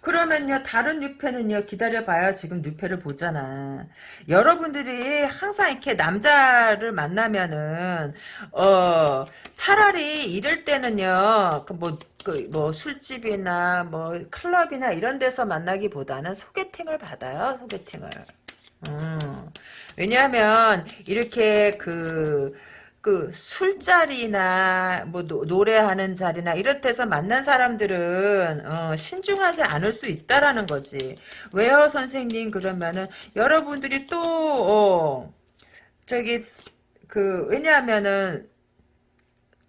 그러면요 다른 뉴페는요 기다려봐요 지금 뉴페를 보잖아 여러분들이 항상 이렇게 남자를 만나면은 어 차라리 이럴 때는요 그뭐 그 뭐 술집이나 뭐 클럽이나 이런 데서 만나기보다는 소개팅을 받아요 소개팅을 음. 왜냐하면 이렇게 그 그 술자리나 뭐 노, 노래하는 자리나 이런 데서 만난 사람들은 어, 신중하지 않을 수 있다라는 거지. 왜요, 선생님? 그러면은 여러분들이 또 어, 저기 그 왜냐하면은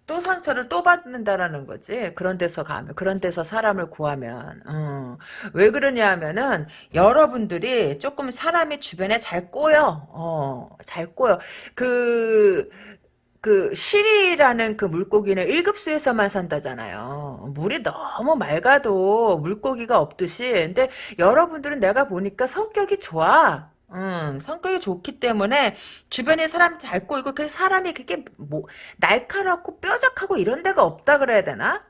또 상처를 또 받는다라는 거지. 그런 데서 가면, 그런 데서 사람을 구하면. 어. 왜 그러냐 하면은, 여러분들이 조금 사람이 주변에 잘 꼬여. 어, 잘 꼬여. 그, 그, 쉬리라는 그 물고기는 1급수에서만 산다잖아요. 물이 너무 맑아도 물고기가 없듯이. 근데 여러분들은 내가 보니까 성격이 좋아. 음, 성격이 좋기 때문에 주변에 사람이 잘 꼬이고 그 사람이 그게 뭐 날카롭고 뾰족하고 이런 데가 없다 그래야 되나?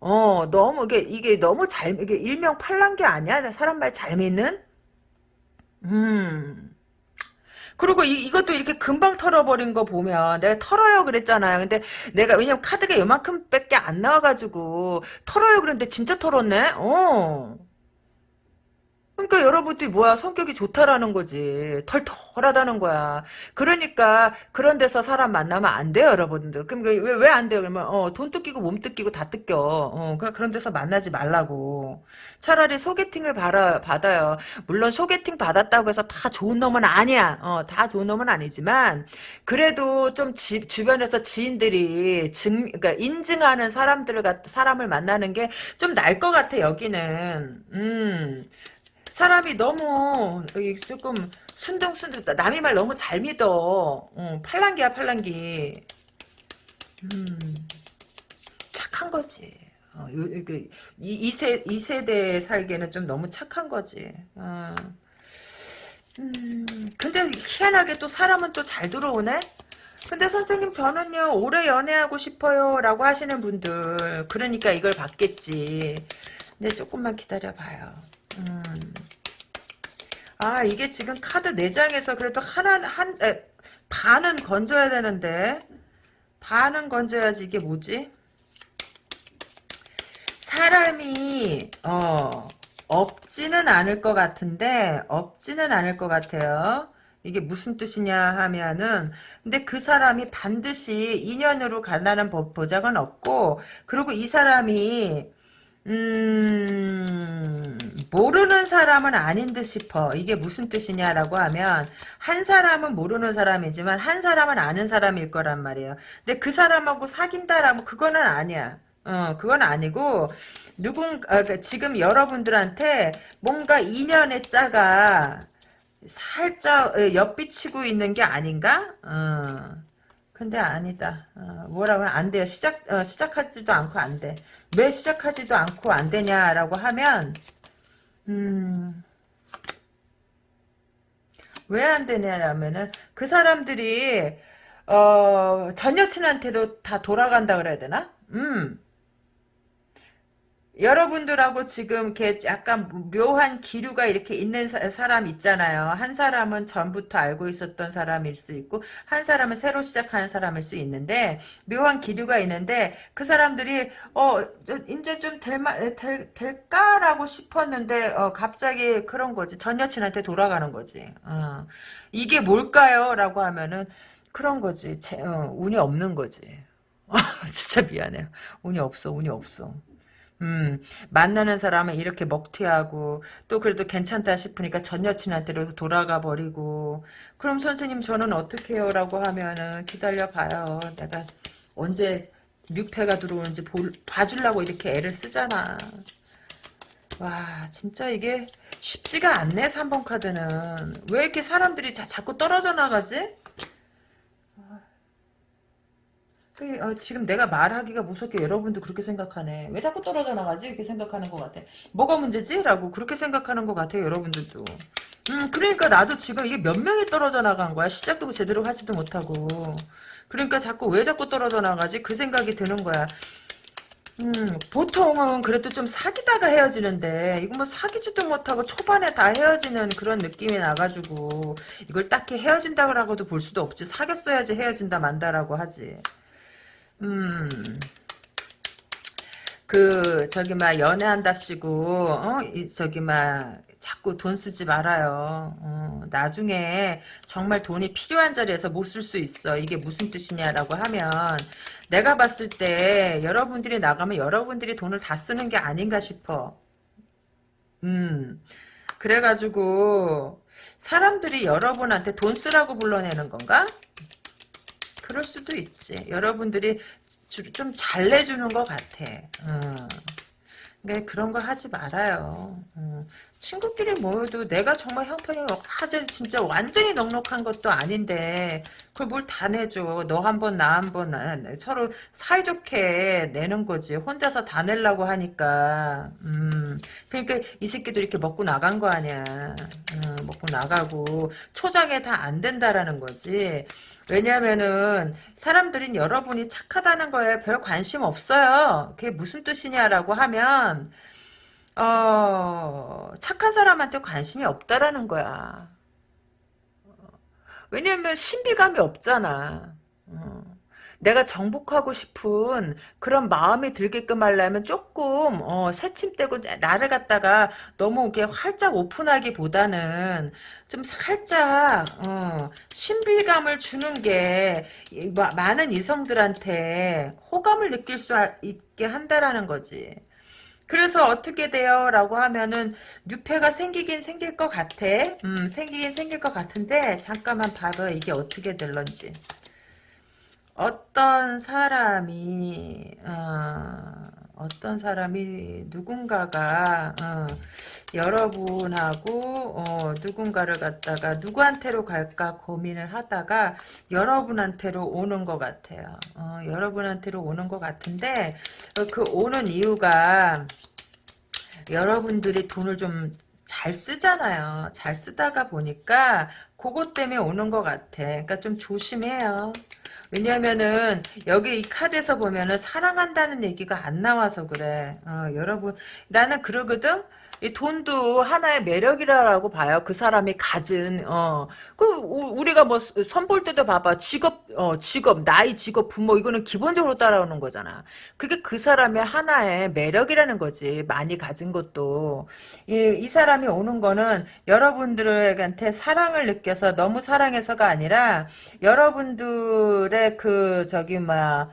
어, 너무, 이게, 이게 너무 잘, 이게 일명팔란 게 아니야? 사람 말 잘 믿는? 음. 그리고 이, 이것도 이렇게 금방 털어버린 거 보면 내가 털어요 그랬잖아요. 근데 내가 왜냐면 카드가 요만큼 밖에 안 나와가지고 털어요 그랬는데 진짜 털었네? 어. 그러니까 여러분들이 뭐야 성격이 좋다라는 거지. 털털하다는 거야. 그러니까 그런 데서 사람 만나면 안 돼요 여러분들. 그럼 왜왜 안 돼요? 그러면 어, 돈 뜯기고 몸 뜯기고 다 뜯겨. 어, 그러니까 그런 데서 만나지 말라고. 차라리 소개팅을 받아, 받아요. 물론 소개팅 받았다고 해서 다 좋은 놈은 아니야. 어, 다 좋은 놈은 아니지만 그래도 좀 지, 주변에서 지인들이 증 그러니까 인증하는 사람들을 갖 사람을 만나는 게 좀 날 것 같아 여기는. 음 사람이 너무 조금 순둥순둥 남의 말 너무 잘 믿어. 어, 팔랑기야 팔랑기. 음, 착한 거지. 어, 요, 그, 이, 이, 세, 이 세대에 살기에는 좀 너무 착한 거지. 어. 음, 근데 희한하게 또 사람은 또 잘 들어오네? 근데 선생님 저는요 오래 연애하고 싶어요 라고 하시는 분들 그러니까 이걸 받겠지 근데 조금만 기다려봐요 음. 아 이게 지금 카드 4장에서 그래도 하나 한 에, 반은 건져야 되는데 반은 건져야지 이게 뭐지? 사람이 어 없지는 않을 것 같은데 없지는 않을 것 같아요. 이게 무슨 뜻이냐 하면은 근데 그 사람이 반드시 인연으로 간다는 보장은 없고 그리고 이 사람이 음, 모르는 사람은 아닌 듯 싶어. 이게 무슨 뜻이냐라고 하면, 한 사람은 모르는 사람이지만, 한 사람은 아는 사람일 거란 말이에요. 근데 그 사람하고 사귄다라면, 그거는 아니야. 어, 그건 아니고, 누군, 아, 그 지금 여러분들한테 뭔가 인연의 짜가 살짝 어, 엿비치고 있는 게 아닌가? 어. 근데 아니다. 어, 뭐라고 안 돼요. 시작, 어, 시작하지도 않고 안 돼. 왜 시작하지도 않고 안 되냐라고 하면, 음, 왜 안 되냐라면은, 그 사람들이, 어, 전 여친한테도 다 돌아간다 그래야 되나? 음, 여러분들하고 지금 이렇게 약간 묘한 기류가 이렇게 있는 사, 람 있잖아요. 한 사람은 전부터 알고 있었던 사람일 수 있고 한 사람은 새로 시작하는 사람일 수 있는데 묘한 기류가 있는데 그 사람들이 어 이제 좀 될마 될, 될까라고 싶었는데 어 갑자기 그런 거지. 전 여친한테 돌아가는 거지. 어. 이게 뭘까요?라고 하면은 그런 거지. 제, 어, 운이 없는 거지. *laughs* 진짜 미안해요. 운이 없어. 운이 없어. 음, 만나는 사람은 이렇게 먹튀하고 또 그래도 괜찮다 싶으니까 전 여친한테로 돌아가 버리고 그럼 선생님 저는 어떻게 해요? 라고 하면은 기다려 봐요. 내가 언제 뮤패가 들어오는지 볼, 봐주려고 이렇게 애를 쓰잖아. 와 진짜 이게 쉽지가 않네 3번 카드는 왜 이렇게 사람들이 자, 자꾸 떨어져 나가지? 그, 어, 지금 내가 말하기가 무섭게 여러분도 그렇게 생각하네. 왜 자꾸 떨어져 나가지? 이렇게 생각하는 것 같아. 뭐가 문제지? 라고 그렇게 생각하는 것 같아요, 여러분들도. 음, 그러니까 나도 지금 이게 몇 명이 떨어져 나간 거야. 시작도 제대로 하지도 못하고. 그러니까 자꾸 왜 자꾸 떨어져 나가지? 그 생각이 드는 거야. 음, 보통은 그래도 좀 사귀다가 헤어지는데, 이거 뭐 사귀지도 못하고 초반에 다 헤어지는 그런 느낌이 나가지고, 이걸 딱히 헤어진다고라고도 볼 수도 없지. 사귀었어야지 헤어진다 만다라고 하지. 음. 그 저기 막 연애한답시고 어 이, 저기 막 자꾸 돈 쓰지 말아요. 어, 나중에 정말 돈이 필요한 자리에서 못 쓸 수 있어. 이게 무슨 뜻이냐라고 하면 내가 봤을 때 여러분들이 나가면 여러분들이 돈을 다 쓰는 게 아닌가 싶어. 음. 그래가지고 사람들이 여러분한테 돈 쓰라고 불러내는 건가? 그럴 수도 있지. 여러분들이 좀 잘 내주는 것 같아. 어. 그러니까 그런 거 하지 말아요. 어. 친구끼리 모여도 내가 정말 형편이 하질 진짜 완전히 넉넉한 것도 아닌데 그걸 뭘 다 내줘. 너 한 번 나 한 번 서로 사이좋게 내는 거지. 혼자서 다 내려고 하니까. 음. 그러니까 이 새끼도 이렇게 먹고 나간 거 아니야. 음. 어, 먹고 나가고 초장에 다 안 된다라는 거지. 왜냐면은 사람들은 여러분이 착하다는 거에 별 관심 없어요. 그게 무슨 뜻이냐라고 하면 어, 착한 사람한테 관심이 없다라는 거야. 왜냐면 신비감이 없잖아. 어. 내가 정복하고 싶은 그런 마음이 들게끔 하려면 조금 어, 새침대고 나를 갖다가 너무 이렇게 활짝 오픈하기보다는 좀 살짝 어, 신비감을 주는 게 많은 이성들한테 호감을 느낄 수 있게 한다라는 거지. 그래서 어떻게 돼요? 라고 하면은 뉴페가 생기긴 생길 것 같아. 음, 생기긴 생길 것 같은데 잠깐만 봐봐 이게 어떻게 될런지. 어떤 사람이 어, 떤 사람이 누군가가 어, 여러분하고 어, 누군가를 갖다가 누구한테로 갈까 고민을 하다가 여러분한테로 오는 것 같아요. 어, 여러분한테로 오는 것 같은데 그 오는 이유가 여러분들이 돈을 좀 잘 쓰잖아요. 잘 쓰다가 보니까 그것 때문에 오는 것 같아. 그러니까 좀 조심해요. 왜냐면은 여기 이 카드에서 보면은 사랑한다는 얘기가 안 나와서 그래. 어, 여러분 나는 그러거든. 이 돈도 하나의 매력이라고 봐요. 그 사람이 가진 어 그 우리가 뭐 선볼 때도 봐봐. 직업 어 직업 나이 직업 부모 이거는 기본적으로 따라오는 거잖아. 그게 그 사람의 하나의 매력이라는 거지. 많이 가진 것도 이, 이 사람이 오는 거는 여러분들한테 사랑을 느껴서 너무 사랑해서가 아니라 여러분들의 그 저기 뭐야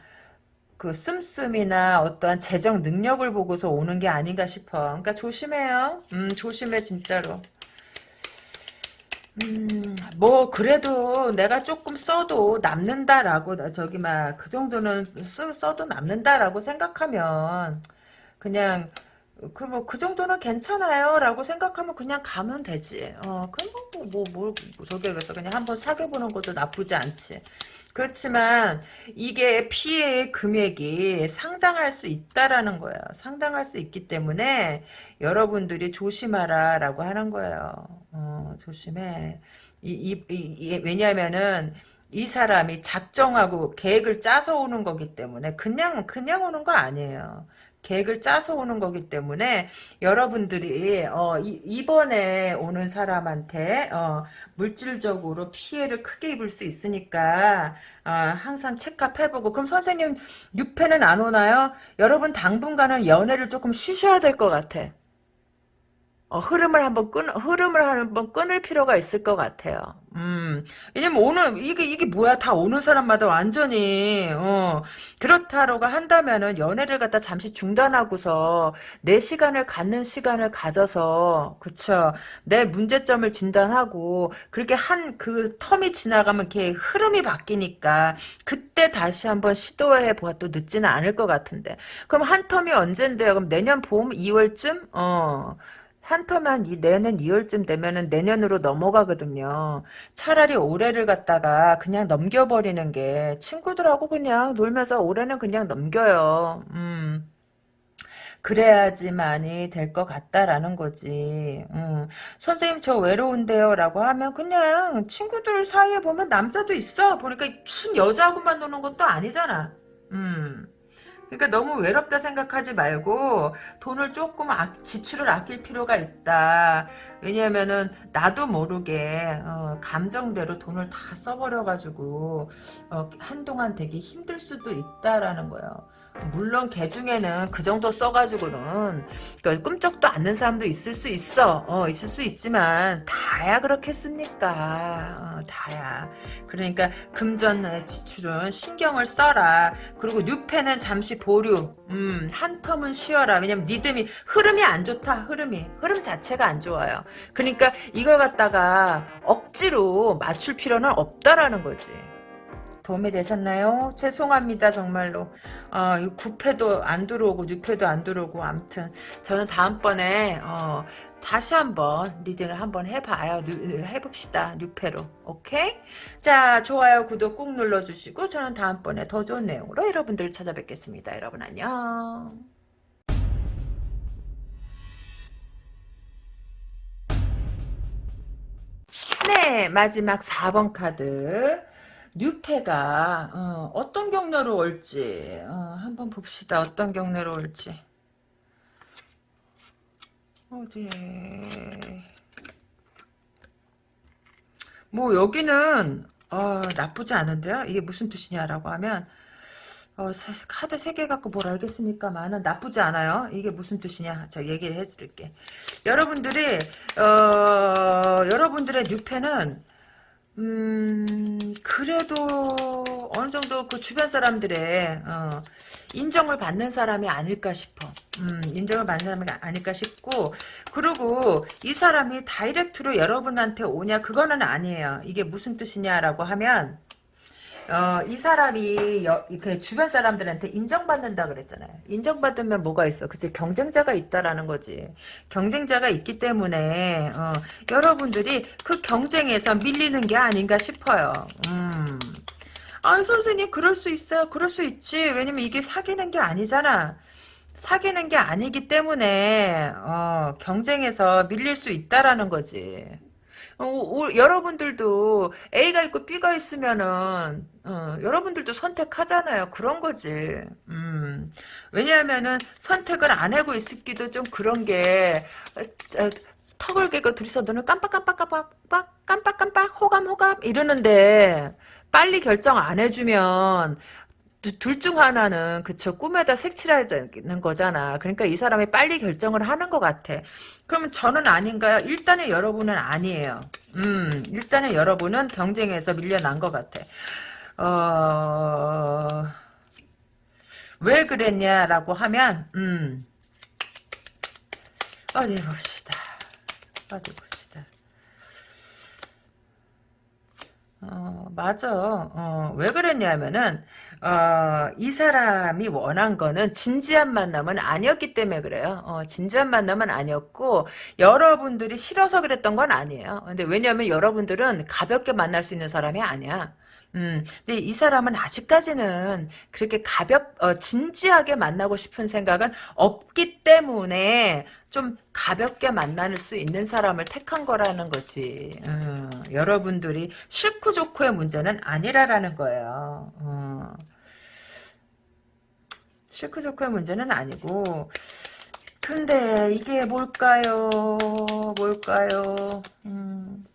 그 씀씀이나 어떠한 재정 능력을 보고서 오는 게 아닌가 싶어. 그러니까 조심해요. 음, 조심해 진짜로. 음, 뭐 그래도 내가 조금 써도 남는다라고 저기 막 그 정도는 쓰, 써도 남는다라고 생각하면 그냥 그 뭐 그 정도는 괜찮아요라고 생각하면 그냥 가면 되지. 어, 그럼 뭐뭐 뭐, 뭐, 저기 그래서 그냥 한번 사귀어 보는 것도 나쁘지 않지. 그렇지만 이게 피해의 금액이 상당할 수 있다라는 거예요. 상당할 수 있기 때문에 여러분들이 조심하라라고 하는 거예요. 어, 조심해. 이, 이, 이, 왜냐하면은 이 사람이 작정하고 계획을 짜서 오는 거기 때문에 그냥 그냥 오는 거 아니에요. 계획을 짜서 오는 거기 때문에 여러분들이 어, 이, 번에 오는 사람한테 어, 물질적으로 피해를 크게 입을 수 있으니까 어, 항상 체크해보고 그럼 선생님 6패는 안 오나요? 여러분 당분간은 연애를 조금 쉬셔야 될 것 같아. 어, 흐름을 한번 끊, 흐름을 한번 끊을 필요가 있을 것 같아요. 음, 왜냐면 오는, 이게, 이게 뭐야. 다 오는 사람마다 완전히, 어, 그렇다라고 한다면은 연애를 갖다 잠시 중단하고서 내 시간을 갖는 시간을 가져서, 그쵸. 내 문제점을 진단하고, 그렇게 한 그 텀이 지나가면 이렇게 흐름이 바뀌니까, 그때 다시 한번 시도해 보아도 늦지는 않을 것 같은데. 그럼 한 텀이 언젠데요? 그럼 내년 봄 2월쯤? 어, 한 터만 이 내년 2월쯤 되면은 내년으로 넘어가거든요. 차라리 올해를 갖다가 그냥 넘겨버리는 게 친구들하고 그냥 놀면서 올해는 그냥 넘겨요. 음. 그래야지만이 될 것 같다라는 거지. 음. 선생님 저 외로운데요 라고 하면 그냥 친구들 사이에 보면 남자도 있어. 보니까 춘 여자하고만 노는 것도 아니잖아. 음. 그러니까 너무 외롭다 생각하지 말고 돈을 조금 아, 지출을 아낄 필요가 있다. 왜냐면은 나도 모르게 어, 감정대로 돈을 다 써버려가지고 어, 한동안 되게 힘들 수도 있다라는 거예요. 물론 개 중에는 그 정도 써가지고는 그러니까 꿈쩍도 않는 사람도 있을 수 있어. 어, 있을 수 있지만 다야 그렇겠습니까? 어, 다야. 그러니까 금전 지출은 신경을 써라. 그리고 뉴페는 잠시 보류. 음, 한 텀은 쉬어라. 왜냐면 리듬이 흐름이 안 좋다. 흐름이 흐름 자체가 안 좋아요. 그러니까 이걸 갖다가 억지로 맞출 필요는 없다라는 거지. 도움이 되셨나요? 죄송합니다 정말로 어, 9패도 안 들어오고 6패도 안 들어오고 암튼 저는 다음번에 어, 다시 한번 리딩을 한번 해봐요 해봅시다 6패로 오케이? 자 좋아요 구독 꾹 눌러주시고 저는 다음번에 더 좋은 내용으로 여러분들 찾아뵙겠습니다 여러분 안녕 네, 마지막 4번 카드. 뉴페가 어, 어떤 경로로 올지 어, 한번 봅시다. 어떤 경로로 올지. 어디 뭐 여기는 어, 나쁘지 않은데요. 이게 무슨 뜻이냐라고 하면 어, 사- 카드 3개 갖고 뭘 알겠습니까만은 나쁘지 않아요. 이게 무슨 뜻이냐. 자, 얘기를 해드릴게. 여러분들이, 어, 여러분들의 뉴페는, 음, 그래도 어느 정도 그 주변 사람들의, 어, 인정을 받는 사람이 아닐까 싶어. 음, 인정을 받는 사람이 아닐까 싶고, 그리고 이 사람이 다이렉트로 여러분한테 오냐, 그거는 아니에요. 이게 무슨 뜻이냐라고 하면, 어, 이 사람이 여, 그 주변 사람들한테 인정받는다 그랬잖아요. 인정받으면 뭐가 있어? 그치? 경쟁자가 있다라는 거지. 경쟁자가 있기 때문에 어, 여러분들이 그 경쟁에서 밀리는 게 아닌가 싶어요. 음. 아, 선생님 그럴 수 있어요. 그럴 수 있지. 왜냐면 이게 사귀는 게 아니잖아. 사귀는 게 아니기 때문에 어, 경쟁에서 밀릴 수 있다라는 거지. 어, 오- 여러분들도 A가 있고 B가 있으면은 어, 여러분들도 선택하잖아요. 그런 거지. 음. 왜냐하면은 선택을 안 하고 있기도 좀 그런 게 어, 저, 턱을 깨고 둘이서 눈을 깜빡깜빡깜빡 깜빡깜빡 호감 호감 이러는데 빨리 결정 안 해주면 둘 중 하나는 그쵸 꿈에다 색칠하는 거잖아. 그러니까 이 사람이 빨리 결정을 하는 것 같아. 그러면 저는 아닌가요? 일단은 여러분은 아니에요. 음, 일단은 여러분은 경쟁에서 밀려난 것 같아. 어, 왜 그랬냐라고 하면, 음, 어디 봅시다. 어디 봅시다. 어, 맞아. 어, 왜 그랬냐면은, 어, 이 사람이 원한 거는 진지한 만남은 아니었기 때문에 그래요. 어, 진지한 만남은 아니었고, 여러분들이 싫어서 그랬던 건 아니에요. 근데 왜냐면 여러분들은 가볍게 만날 수 있는 사람이 아니야. 음, 근데 이 사람은 아직까지는 그렇게 가볍, 어, 진지하게 만나고 싶은 생각은 없기 때문에 좀 가볍게 만날 수 있는 사람을 택한 거라는 거지. 음, 여러분들이 싫고 좋고의 문제는 아니라라는 거예요. 어. 싫고 좋고의 문제는 아니고 근데 이게 뭘까요? 뭘까요? 음.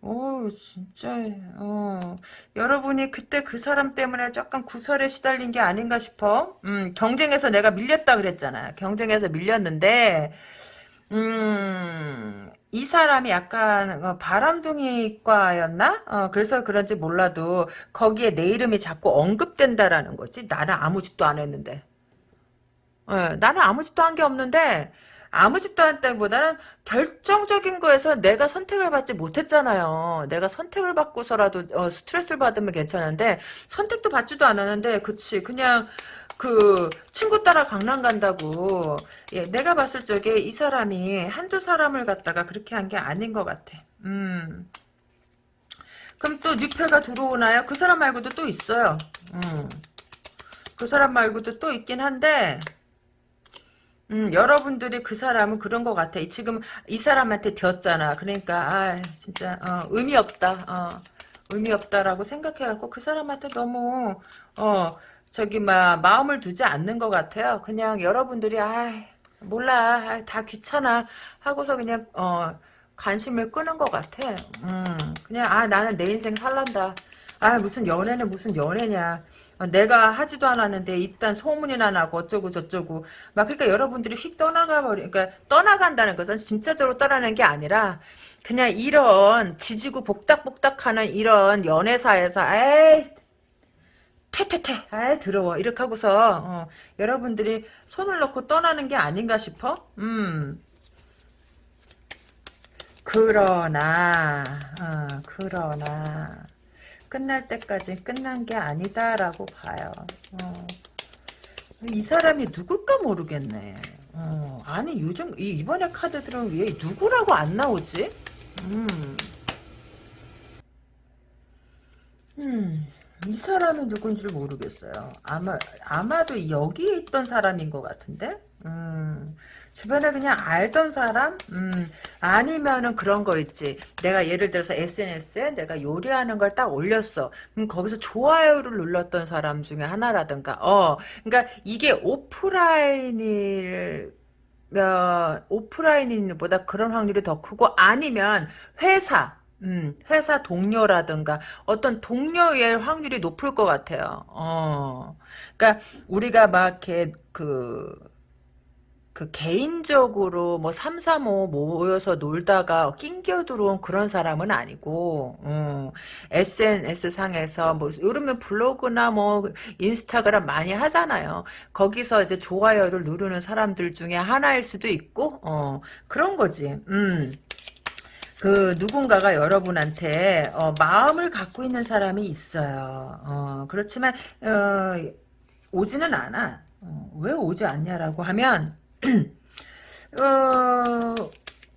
오, 진짜, 어. 여러분이 그때 그 사람 때문에 조금 구설에 시달린 게 아닌가 싶어. 음, 경쟁에서 내가 밀렸다 그랬잖아. 경쟁에서 밀렸는데, 음, 이 사람이 약간 어, 바람둥이과였나? 어, 그래서 그런지 몰라도 거기에 내 이름이 자꾸 언급된다라는 거지. 나는 아무 짓도 안 했는데. 예, 나는 아무 짓도 한 게 없는데 아무 짓도 안 했다기보다는 결정적인 거에서 내가 선택을 받지 못했잖아요. 내가 선택을 받고서라도 어, 스트레스를 받으면 괜찮은데 선택도 받지도 않았는데 그치 그냥 그 친구 따라 강남 간다고 예, 내가 봤을 적에 이 사람이 한두 사람을 갖다가 그렇게 한 게 아닌 것 같아. 음. 그럼 또 뉴페가 들어오나요? 그 사람 말고도 또 있어요. 음. 그 사람 말고도 또 있긴 한데 음, 여러분들이 그 사람은 그런 것 같아. 이- 지금 이 사람한테 되었잖아. 그러니까, 아, 진짜, 어, 의미 없다. 어, 의미 없다라고 생각해갖고 그 사람한테 너무, 어, 저기, 막, 마음을 두지 않는 것 같아요. 그냥 여러분들이, 아, 몰라. 아, 다 귀찮아. 하고서 그냥, 어, 관심을 끄는 것 같아. 음, 그냥, 아, 나는 내 인생 살란다. 아, 무슨 연애는 무슨 연애냐. 어, 내가 하지도 않았는데 일단 소문이나 나고 어쩌고 저쩌고. 막 그러니까 여러분들이 휙 떠나가 버리 그러니까 떠나간다는 것은 진짜적으로 떠나는 게 아니라 그냥 이런 지지고 복닥복닥하는 이런 연애사에서 에이 퇴퇴퇴 아이 더러워. 이렇게 하고서 어, 여러분들이 손을 놓고 떠나는 게 아닌가 싶어? 음. 그러나 어, 그러나 끝날 때까지 끝난 게 아니다라고 봐요. 어. 이 사람이 누굴까 모르겠네. 어. 아니 요즘 이- 이번에 카드들은 왜 누구라고 안 나오지? 음. 음. 이 사람이 누군지 모르겠어요. 아마 아마도 여기에 있던 사람인 것 같은데. 음, 주변에 그냥 알던 사람? 음, 아니면은 그런 거 있지. 내가 예를 들어서 SNS에 내가 요리하는 걸 딱 올렸어. 그럼 거기서 좋아요를 눌렀던 사람 중에 하나라든가, 어, 그러니까 이게 오프라인일, 어, 오프라인보다 그런 확률이 더 크고, 아니면 회사, 음, 회사 동료라든가 어떤 동료의 확률이 높을 것 같아요. 어. 그러니까 우리가 막 이렇게 그, 그 개인적으로 뭐 3, 3, 5 모여서 놀다가 낑겨 들어온 그런 사람은 아니고, 어, SNS 상에서 뭐 요즘에 블로그나 뭐 인스타그램 많이 하잖아요. 거기서 이제 좋아요를 누르는 사람들 중에 하나일 수도 있고, 어, 그런 거지. 음. 그 누군가가 여러분한테 어, 마음을 갖고 있는 사람이 있어요. 어, 그렇지만 어, 오지는 않아. 어, 왜 오지 않냐라고 하면 *clears throat* 어,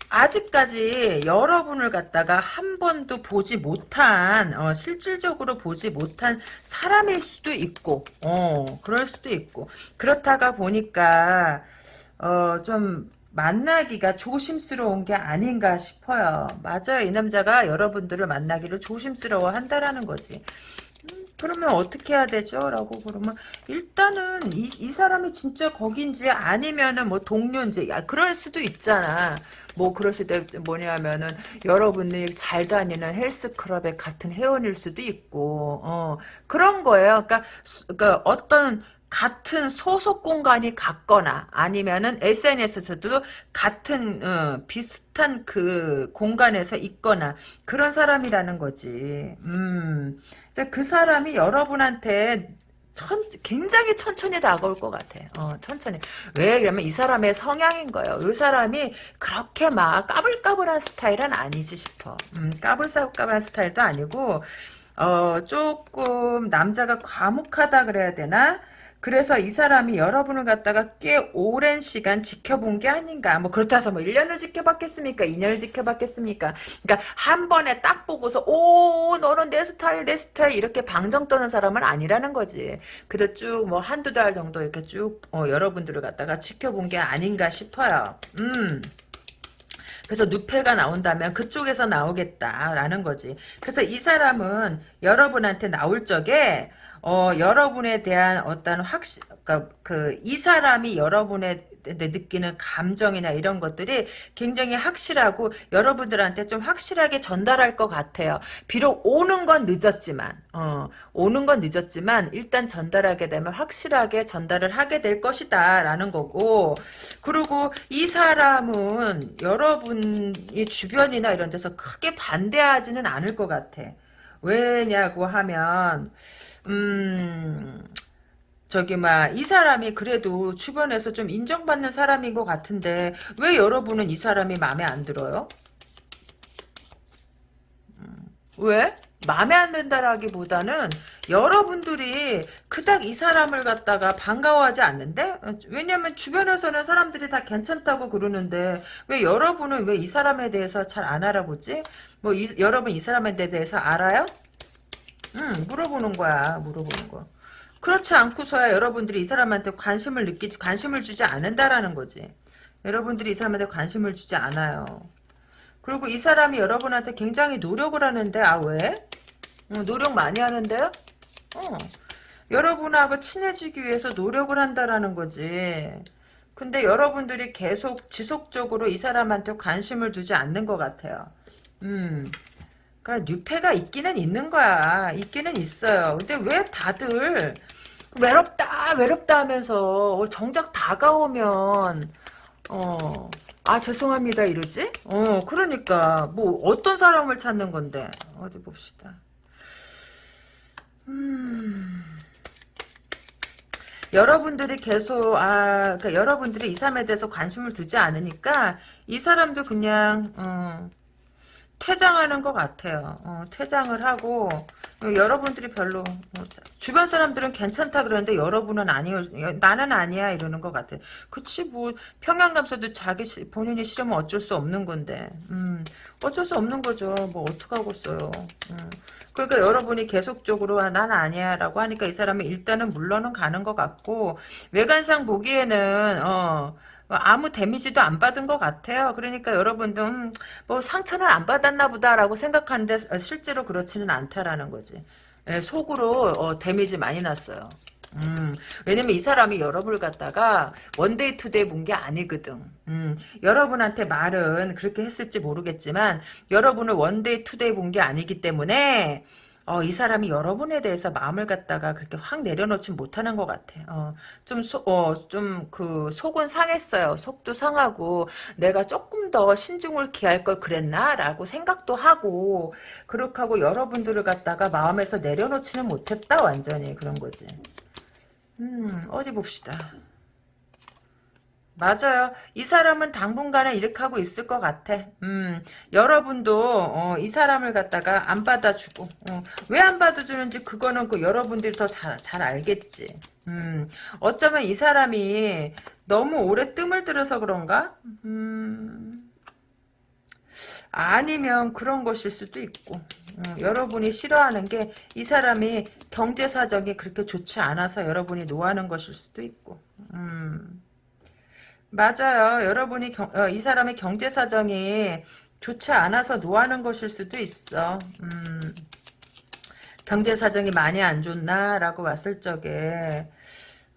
아직까지 여러분을 갖다가 한 번도 보지 못한 어, 실질적으로 보지 못한 사람일 수도 있고 어, 그럴 수도 있고 그렇다가 보니까 어, 좀 만나기가 조심스러운 게 아닌가 싶어요. 맞아요. 이 남자가 여러분들을 만나기를 조심스러워 한다라는 거지. 음, 그러면 어떻게 해야 되죠? 라고 그러면 일단은 이, 이 사람이 진짜 거긴지 아니면은 뭐 동료인지 야, 그럴 수도 있잖아. 뭐 그랬을 때 뭐냐면은 여러분이 잘 다니는 헬스클럽의 같은 회원일 수도 있고 어 그런 거예요. 그러니까, 수- 그러니까 어떤 같은 소속 공간이 같거나 아니면은 SNS에서도 같은 어, 비슷한 그 공간에서 있거나 그런 사람이라는 거지. 음. 그 사람이 여러분한테 천, 굉장히 천천히 다가올 것 같아. 어, 천천히. 왜? 그러면 이 사람의 성향인 거예요. 이 사람이 그렇게 막 까불까불한 스타일은 아니지 싶어. 음, 까불까불한 스타일도 아니고, 어, 조금 남자가 과묵하다 그래야 되나? 그래서 이 사람이 여러분을 갖다가 꽤 오랜 시간 지켜본 게 아닌가. 뭐 그렇다 해서 뭐 1년을 지켜봤겠습니까? 2년을 지켜봤겠습니까? 그러니까 한 번에 딱 보고서 오 너는 내 스타일 내 스타일 이렇게 방정 떠는 사람은 아니라는 거지. 그래도 쭉 뭐 한두 달 정도 이렇게 쭉 어, 여러분들을 갖다가 지켜본 게 아닌가 싶어요. 음. 그래서 누페가 나온다면 그쪽에서 나오겠다라는 거지. 그래서 이 사람은 여러분한테 나올 적에 어, 여러분에 대한 어떤 확신, 그러니까 그, 이 사람이 여러분의 느끼는 감정이나 이런 것들이 굉장히 확실하고 여러분들한테 좀 확실하게 전달할 것 같아요. 비록 오는 건 늦었지만, 어, 오는 건 늦었지만 일단 전달하게 되면 확실하게 전달을 하게 될 것이다 라는 거고 그리고 이 사람은 여러분이 주변이나 이런 데서 크게 반대하지는 않을 것 같아. 왜냐고 하면 음, 저기, 막, 이 사람이 그래도 주변에서 좀 인정받는 사람인 것 같은데, 왜 여러분은 이 사람이 마음에 안 들어요? 왜? 마음에 안 든다라기보다는 여러분들이 그닥 이 사람을 갖다가 반가워하지 않는데? 왜냐면 주변에서는 사람들이 다 괜찮다고 그러는데 왜 여러분은 왜 이 사람에 대해서 잘 안 알아보지? 뭐 이, 여러분 이 사람에 대해서 알아요? 응, 물어보는 거야. 물어보는 거. 그렇지 않고서야 여러분들이 이 사람한테 관심을 느끼지, 관심을 주지 않는다라는 거지. 여러분들이 이 사람한테 관심을 주지 않아요. 그리고 이 사람이 여러분한테 굉장히 노력을 하는데, 아, 왜? 어, 노력 많이 하는데요? 어. 여러분하고 친해지기 위해서 노력을 한다라는 거지. 근데 여러분들이 계속 지속적으로 이 사람한테 관심을 두지 않는 것 같아요. 음. 그러니까 뉴페가 있기는 있는 거야. 있기는 있어요. 근데 왜 다들 외롭다 외롭다 하면서 정작 다가오면 어. 아 죄송합니다 이러지? 어 그러니까 뭐 어떤 사람을 찾는 건데 어디 봅시다. 음. 여러분들이 계속 아 그러니까 여러분들이 이 사람에 대해서 관심을 두지 않으니까 이 사람도 그냥 어, 퇴장하는 것 같아요. 어, 퇴장을 하고 어, 여러분들이 별로 어, 주변 사람들은 괜찮다 그러는데 여러분은 아니요 나는 아니야 이러는 것 같아. 그치 뭐 평양 감사도 자기 시- 본인이 싫으면 어쩔 수 없는 건데 음, 어쩔 수 없는 거죠. 뭐 어떡하겠어요. 음. 그러니까 여러분이 계속적으로 아, 난 아니야 라고 하니까 이 사람이 일단은 물러는 가는 것 같고 외관상 보기에는 어 아무 데미지도 안 받은 것 같아요. 그러니까 여러분도 음, 뭐 상처는 안 받았나 보다라고 생각하는데 어, 실제로 그렇지는 않다라는 거지. 예, 속으로 어, damage 많이 났어요. 음, 왜냐면 이 사람이 여러분을 갖다가 one day two day 본 게 아니거든. 음, 여러분한테 말은 그렇게 했을지 모르겠지만 여러분을 one day two day 본 게 아니기 때문에 어, 이 사람이 여러분에 대해서 마음을 갖다가 그렇게 확 내려놓지 못하는 것 같아. 어, 좀, 소, 어, 좀, 그, 속은 상했어요. 속도 상하고, 내가 조금 더 신중을 기할 걸 그랬나? 라고 생각도 하고, 그렇게 하고 여러분들을 갖다가 마음에서 내려놓지는 못했다, 완전히. 그런 거지. 음, 어디 봅시다. 맞아요. 이 사람은 당분간은 이렇게 하고 있을 것 같아. 음, 여러분도 어, 이 사람을 갖다가 안 받아주고 어, 왜안 받아주는지 그거는 그 여러분들이 더 잘 잘 알겠지. 음, 어쩌면 이 사람이 너무 오래 뜸을 들여서 그런가? 음, 아니면 그런 것일 수도 있고. 음, 여러분이 싫어하는 게 이 사람이 경제 사정이 그렇게 좋지 않아서 여러분이 노하는 것일 수도 있고. 음. 맞아요. 여러분이 경, 어, 이 사람의 경제 사정이 좋지 않아서 노하는 것일 수도 있어. 음, 경제 사정이 많이 안 좋나라고 봤을 적에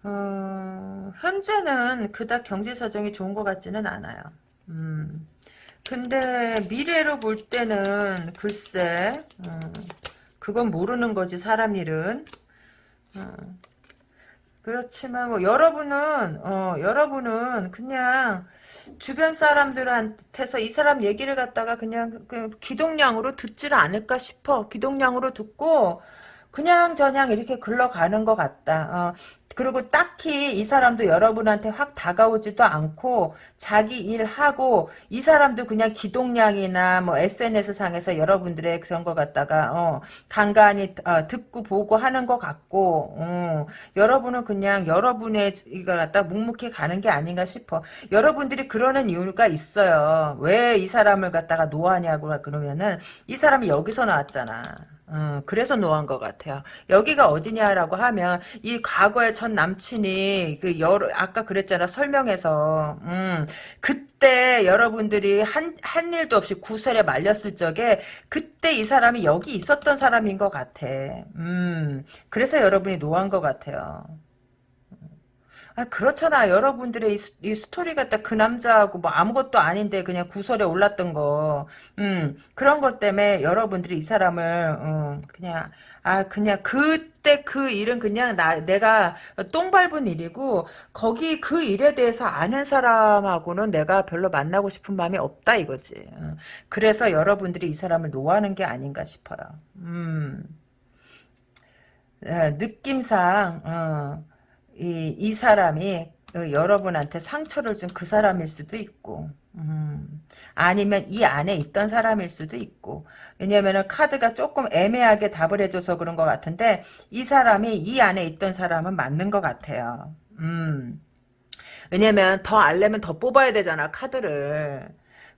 어, 현재는 그닥 경제 사정이 좋은 것 같지는 않아요. 음, 근데 미래로 볼 때는 글쎄 음, 그건 모르는 거지 사람 일은. 음, 그렇지만 뭐 여러분은 어 여러분은 그냥 주변 사람들한테서 이 사람 얘기를 갖다가 그냥 그 기동량으로 듣지를 않을까 싶어. 기동량으로 듣고 그냥 저냥 이렇게 글러가는 것 같다. 어, 그리고 딱히 이 사람도 여러분한테 확 다가오지도 않고 자기 일하고 이 사람도 그냥 기동량이나 뭐 SNS 상에서 여러분들의 그런 거 갖다가 어, 간간히 어, 듣고 보고 하는 것 같고 어, 여러분은 그냥 여러분의 이거 갖다 묵묵히 가는 게 아닌가 싶어. 여러분들이 그러는 이유가 있어요. 왜 이 사람을 갖다가 노하냐고 그러면은 이 사람이 여기서 나왔잖아. 어, 그래서 no한 것 같아요. 여기가 어디냐라고 하면 이 과거의 전 남친이 그 여러 아까 그랬잖아 설명해서 음, 그때 여러분들이 한 한 일도 없이 구설에 말렸을 적에 그때 이 사람이 여기 있었던 사람인 것 같아. 음, 그래서 여러분이 no한 것 같아요. 아, 그렇잖아. 여러분들의 이, 스, 이 스토리 같다. 그 남자하고 뭐 아무것도 아닌데 그냥 구설에 올랐던 거. 음, 그런 것 때문에 여러분들이 이 사람을, 음, 그냥, 아, 그냥 그때 그 일은 그냥 나, 내가 똥 밟은 일이고, 거기 그 일에 대해서 아는 사람하고는 내가 별로 만나고 싶은 마음이 없다 이거지. 음, 그래서 여러분들이 이 사람을 노하는 게 아닌가 싶어요. 음, 에, 느낌상, 어, 이, 이 사람이 어, 여러분한테 상처를 준 그 사람일 수도 있고 음, 아니면 이 안에 있던 사람일 수도 있고 왜냐면 카드가 조금 애매하게 답을 해줘서 그런 것 같은데 이 사람이 이 안에 있던 사람은 맞는 것 같아요. 음, 왜냐면 더 알려면 더 뽑아야 되잖아 카드를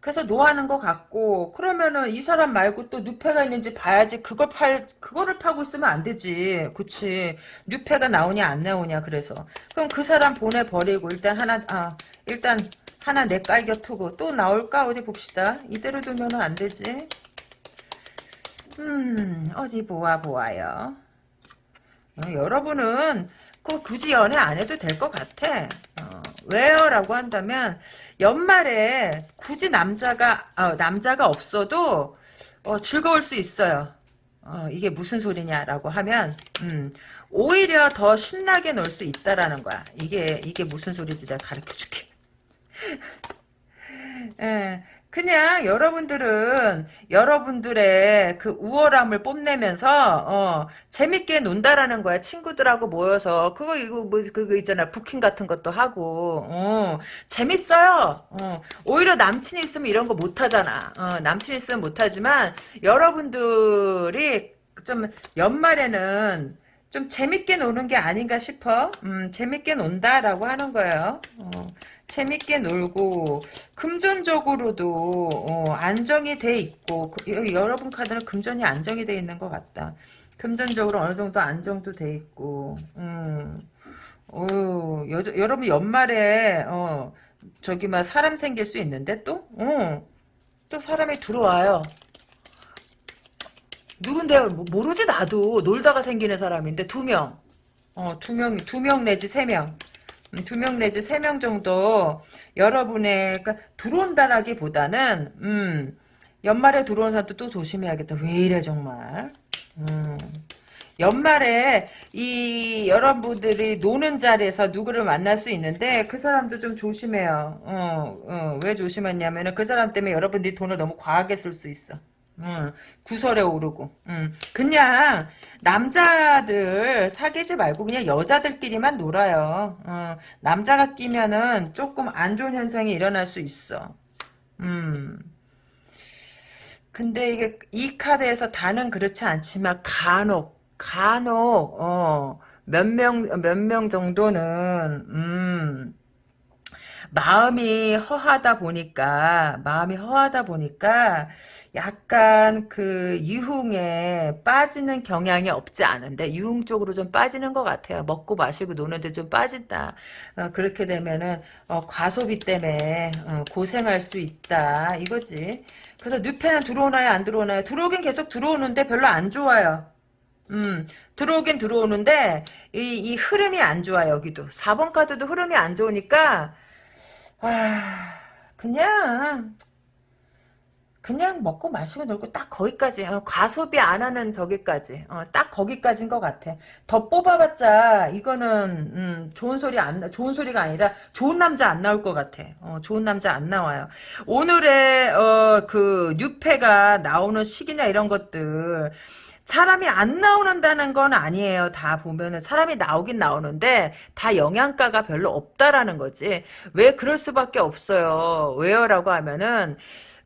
그래서 노하는 것 같고 그러면은 이 사람 말고 또 누패가 있는지 봐야지 그걸 팔 그거를 파고 있으면 안 되지. 그치? 누패가 나오냐 안 나오냐 그래서. 그럼 그 사람 보내버리고 일단 하나 아 일단 하나 내깔겨 투고 또 나올까? 어디 봅시다. 이대로 두면은 안 되지. 음 어디 보아 보아요? 어, 여러분은 그 굳이 연애 안 해도 될 것 같아. 어, 왜요? 라고 한다면 연말에 굳이 남자가 어, 남자가 없어도 어, 즐거울 수 있어요. 어, 이게 무슨 소리냐라고 하면 음, 오히려 더 신나게 놀 수 있다라는 거야. 이게 이게 무슨 소리지 내가 가르쳐줄게. *laughs* 예, 그냥 여러분들은 여러분들의 그 우월함을 뽐내면서 어, 재밌게 논다라는 거야. 친구들하고 모여서 그거 이거 뭐 그거 있잖아. 부킹 같은 것도 하고 어, 재밌어요. 어, 오히려 남친이 있으면 이런 거 못하잖아. 어, 남친이 있으면 못하지만 여러분들이 좀 연말에는 좀 재밌게 노는 게 아닌가 싶어. 음, 재밌게 논다라고 하는 거예요. 어, 재밌게 놀고 금전적으로도 어, 안정이 돼 있고 그, 여러분 카드는 금전이 안정이 돼 있는 것 같다. 금전적으로 어느 정도 안정도 돼 있고, 음, 어, 여, 여러분 연말에 어, 저기 막 사람 생길 수 있는데 또, 어, 또 사람이 들어와요. 누군데요? 뭐, 모르지 나도 놀다가 생기는 사람인데 두 명. 어, 두 명, 두 명 내지 세 명. 음, 두명 내지 세 명 정도 여러분의 그러니까 들어온다라기보다는 음, 연말에 들어온 사람도 또 조심해야겠다. 왜 이래 정말. 음. 연말에 이 여러분들이 노는 자리에서 누구를 만날 수 있는데 그 사람도 좀 조심해요. 어, 어, 왜 조심했냐면은 그 사람 때문에 여러분들이 돈을 너무 과하게 쓸 수 있어. 음, 구설에 오르고. 음, 그냥 남자들 사귀지 말고 그냥 여자들끼리만 놀아요. 어, 남자가 끼면은 조금 안 좋은 현상이 일어날 수 있어. 음. 근데 이게 이 카드에서 다는 그렇지 않지만 간혹 간혹 어, 몇명 몇 명 정도는 음 마음이 허하다 보니까 마음이 허하다 보니까 약간 그 유흥에 빠지는 경향이 없지 않은데 유흥 쪽으로 좀 빠지는 것 같아요. 먹고 마시고 노는데 좀 빠진다. 어, 그렇게 되면은 어, 과소비 때문에 어, 고생할 수 있다 이거지. 그래서 뉴페는 들어오나요 안 들어오나요? 들어오긴 계속 들어오는데 별로 안 좋아요. 음, 들어오긴 들어오는데, 이, 이 흐름이 안 좋아, 여기도. 4번 카드도 흐름이 안 좋으니까, 아, 그냥, 그냥 먹고 마시고 놀고 딱 거기까지 어, 과소비 안 하는 저기까지 어, 딱 거기까지인 것 같아. 더 뽑아봤자 이거는 음, 좋은 소리 안 좋은 소리가 아니라 좋은 남자 안 나올 것 같아. 어, 좋은 남자 안 나와요. 오늘의 어, 그 뉴페가 나오는 시기나 이런 것들 사람이 안 나오는다는 건 아니에요. 다 보면은 사람이 나오긴 나오는데 다 영양가가 별로 없다라는 거지. 왜 그럴 수밖에 없어요. 왜요라고 하면은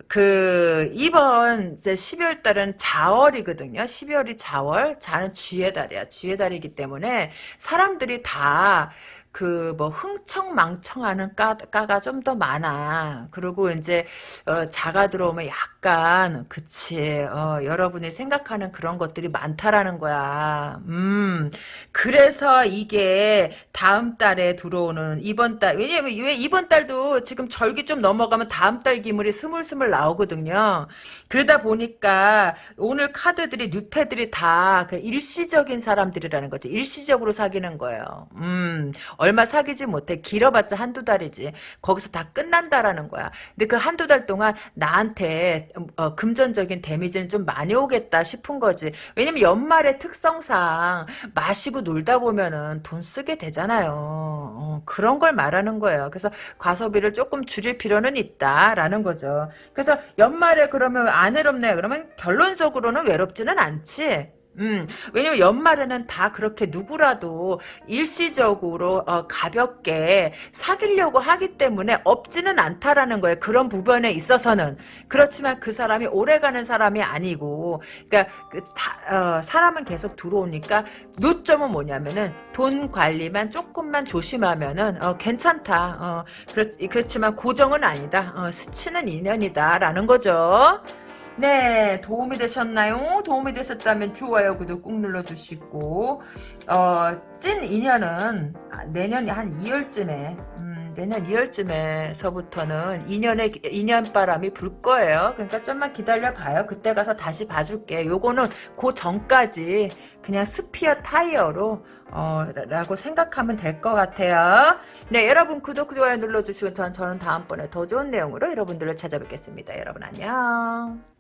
그 이번 이제 12월 달은 자월이거든요. 12월이 자월, 자는 쥐의 달이야. 쥐의 달이기 때문에 사람들이 다 그 뭐 흥청망청하는 까, 까가 좀 더 많아. 그리고 이제 어, 자가 들어오면 약간 그치 어, 여러분이 생각하는 그런 것들이 많다라는 거야. 음 그래서 이게 다음 달에 들어오는 이번 달 왜냐면 왜 이번 달도 지금 절기 좀 넘어가면 다음 달 기물이 스물스물 나오거든요. 그러다 보니까 오늘 카드들이 뉴패들이 다 그 일시적인 사람들이라는 거지. 일시적으로 사귀는 거예요. 음 얼마 사귀지 못해. 길어봤자 한두 달이지. 거기서 다 끝난다라는 거야. 근데 그 한두 달 동안 나한테 어, 금전적인 데미지는 좀 많이 오겠다 싶은 거지. 왜냐면 연말의 특성상 마시고 놀다 보면은 돈 쓰게 되잖아요. 어, 그런 걸 말하는 거예요. 그래서 과소비를 조금 줄일 필요는 있다라는 거죠. 그래서 연말에 그러면 안 외롭네. 그러면 결론적으로는 외롭지는 않지. 음, 왜냐면 연말에는 다 그렇게 누구라도 일시적으로 어, 가볍게 사귀려고 하기 때문에 없지는 않다라는 거예요. 그런 부분에 있어서는 그렇지만 그 사람이 오래가는 사람이 아니고, 그러니까 그 다, 어, 사람은 계속 들어오니까 요점은 뭐냐면은 돈 관리만 조금만 조심하면은 어, 괜찮다. 어, 그렇, 그렇 지만 고정은 아니다. 어, 스치는 인연이다라는 거죠. 네, 도움이 되셨나요? 도움이 되셨다면 좋아요, 구독 꾹 눌러주시고, 어, 찐 인연은 내년 한 2월쯤에, 음, 내년 2월쯤에서부터는 인연의, 인연 바람이 불 거예요. 그러니까 좀만 기다려봐요. 그때 가서 다시 봐줄게. 요거는 그 전까지 그냥 스피어 타이어로, 어, 라고 생각하면 될 것 같아요. 네, 여러분 구독, 좋아요 눌러주시면 저는 다음번에 더 좋은 내용으로 여러분들을 찾아뵙겠습니다. 여러분 안녕.